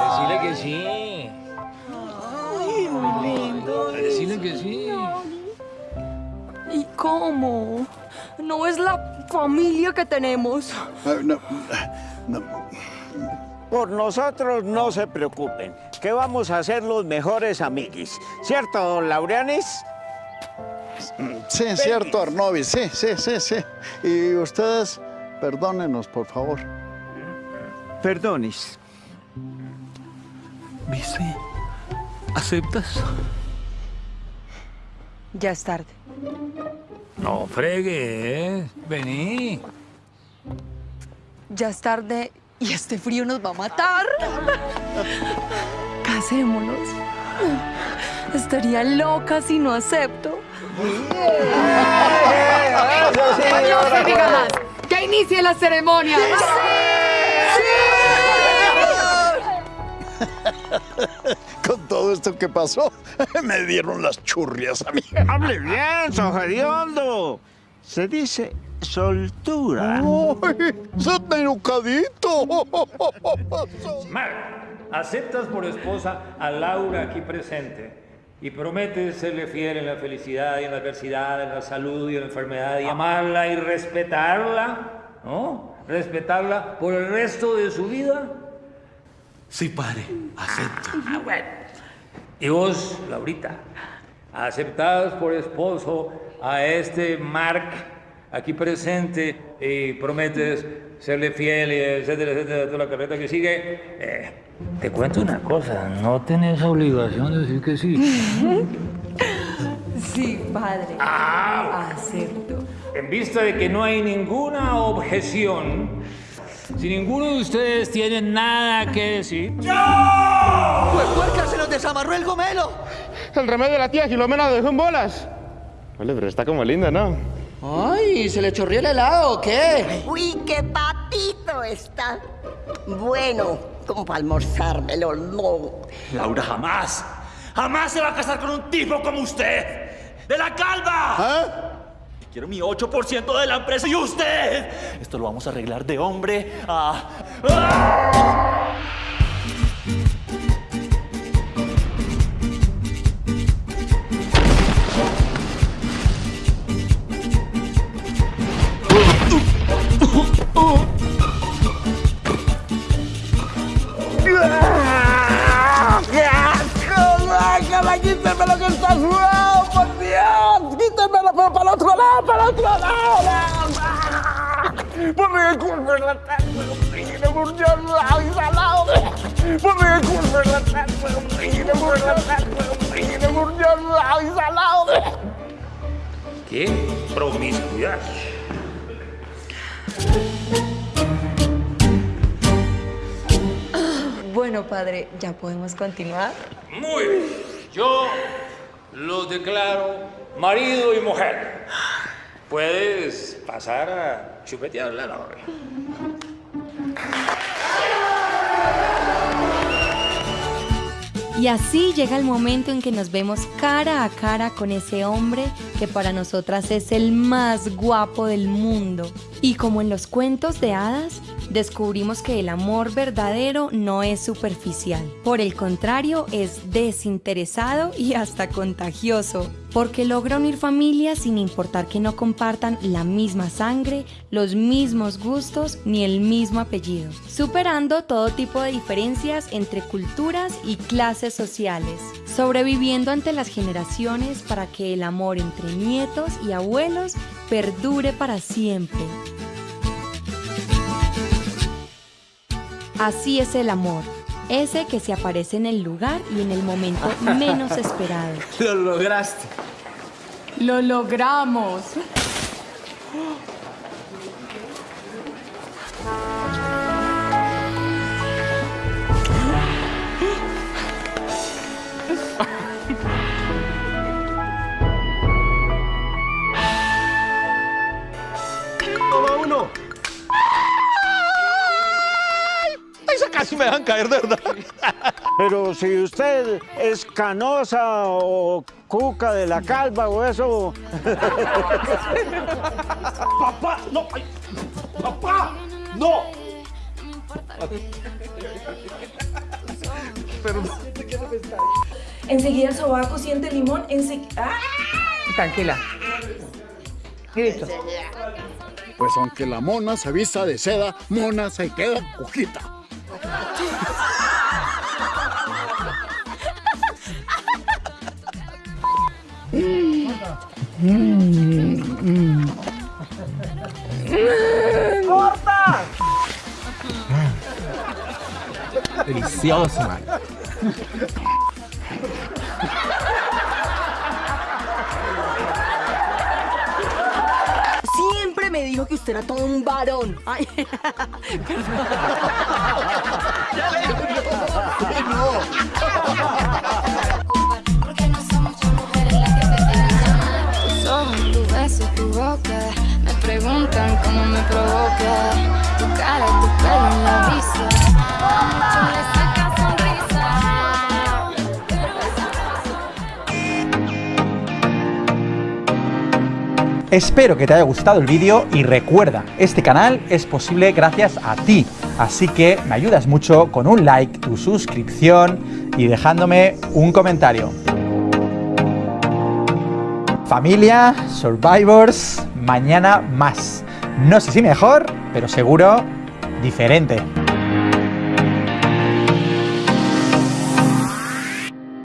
Decirle que sí. Ay, muy lindo. Decirle que sí. ¿Y cómo? ¿No es la familia que tenemos? no, no. Por nosotros no se preocupen, que vamos a ser los mejores amiguis. ¿Cierto, don Laureanis? Sí, es cierto, Arnovi, sí, sí, sí, sí. Y ustedes, perdónenos, por favor. Perdonis. ¿Viste? ¿Aceptas? Ya es tarde. No fregue, ¿eh? Vení. Ya es tarde y este frío nos va a matar. Casémonos. Estaría loca si no acepto. No se diga más. Que inicie la ceremonia. Con todo esto que pasó, me dieron las churrias a mí. ¡Hable bien, sojediondo! Se dice soltura. ¡Ay! Mar, aceptas por esposa a Laura aquí presente y prometes serle fiel en la felicidad y en la adversidad, en la salud y en la enfermedad y amarla y respetarla, ¿no? Respetarla por el resto de su vida. Sí, padre, acepto. Ah, bueno. Y vos, Laurita, aceptadas por esposo a este Mark aquí presente y prometes serle fiel y etcétera, etcétera, toda la carreta que sigue, eh, Te cuento una cosa, no tenés obligación de decir que sí. Sí, padre. Ah. Acepto. En vista de que no hay ninguna objeción, si ninguno de ustedes tiene nada que decir... ¡Pues puerca, se nos desamarró el gomelo! El remedio de la tía Filomena lo dejó en bolas. Vale, pero está como linda, ¿no? Ay, ¿se le chorrió el helado o qué? Uy, qué patito está. Bueno, como para almorzármelo, no. Laura, jamás, jamás se va a casar con un tipo como usted. ¡De la calva! Quiero mi 8% de la empresa y usted. Esto lo vamos a arreglar de hombre a... ¡Ah! ¡Quíteme lo que está sudado, por Dios! ¡Quítemelo pero para el otro lado, para el otro lado! ¡Ponme el cuerpo en la taza, hombre! ¡Por Dios, lado y salado! ¡Ponme el cuerpo en la taza, hombre! ¡Por la hombre! ¡Por Dios, lado y salado! ¿Qué promiscuidad? Bueno, padre, ¿ya podemos continuar? Muy bien. Yo los declaro marido y mujer. Puedes pasar a chupetear la novia. Y así llega el momento en que nos vemos cara a cara con ese hombre que para nosotras es el más guapo del mundo. Y como en los cuentos de hadas, descubrimos que el amor verdadero no es superficial. Por el contrario, es desinteresado y hasta contagioso, porque logra unir familias sin importar que no compartan la misma sangre, los mismos gustos ni el mismo apellido, superando todo tipo de diferencias entre culturas y clases sociales, sobreviviendo ante las generaciones para que el amor entre nietos y abuelos perdure para siempre. Así es el amor, ese que se aparece en el lugar y en el momento menos esperado. Lo lograste. Lo logramos. me dejan caer, de verdad! Pero si usted es canosa o cuca de la calva o eso... ¡Papá! ¡No! ay, ¡Papá! ¡No! Perdón. Enseguida el sobaco siente limón, enseguida... Tranquila. Listo. Pues aunque la mona se vista de seda, mona se queda hum. Corta! Deliciosa, mano. Me dijo que usted era todo un varón. Ay, Tus ojos, tu beso, tu boca. Me preguntan cómo me provoca. Tu cara, tu pelo la brisa Espero que te haya gustado el vídeo y recuerda, este canal es posible gracias a ti, así que me ayudas mucho con un like, tu suscripción y dejándome un comentario. Familia, Survivors, mañana más. No sé si mejor, pero seguro diferente.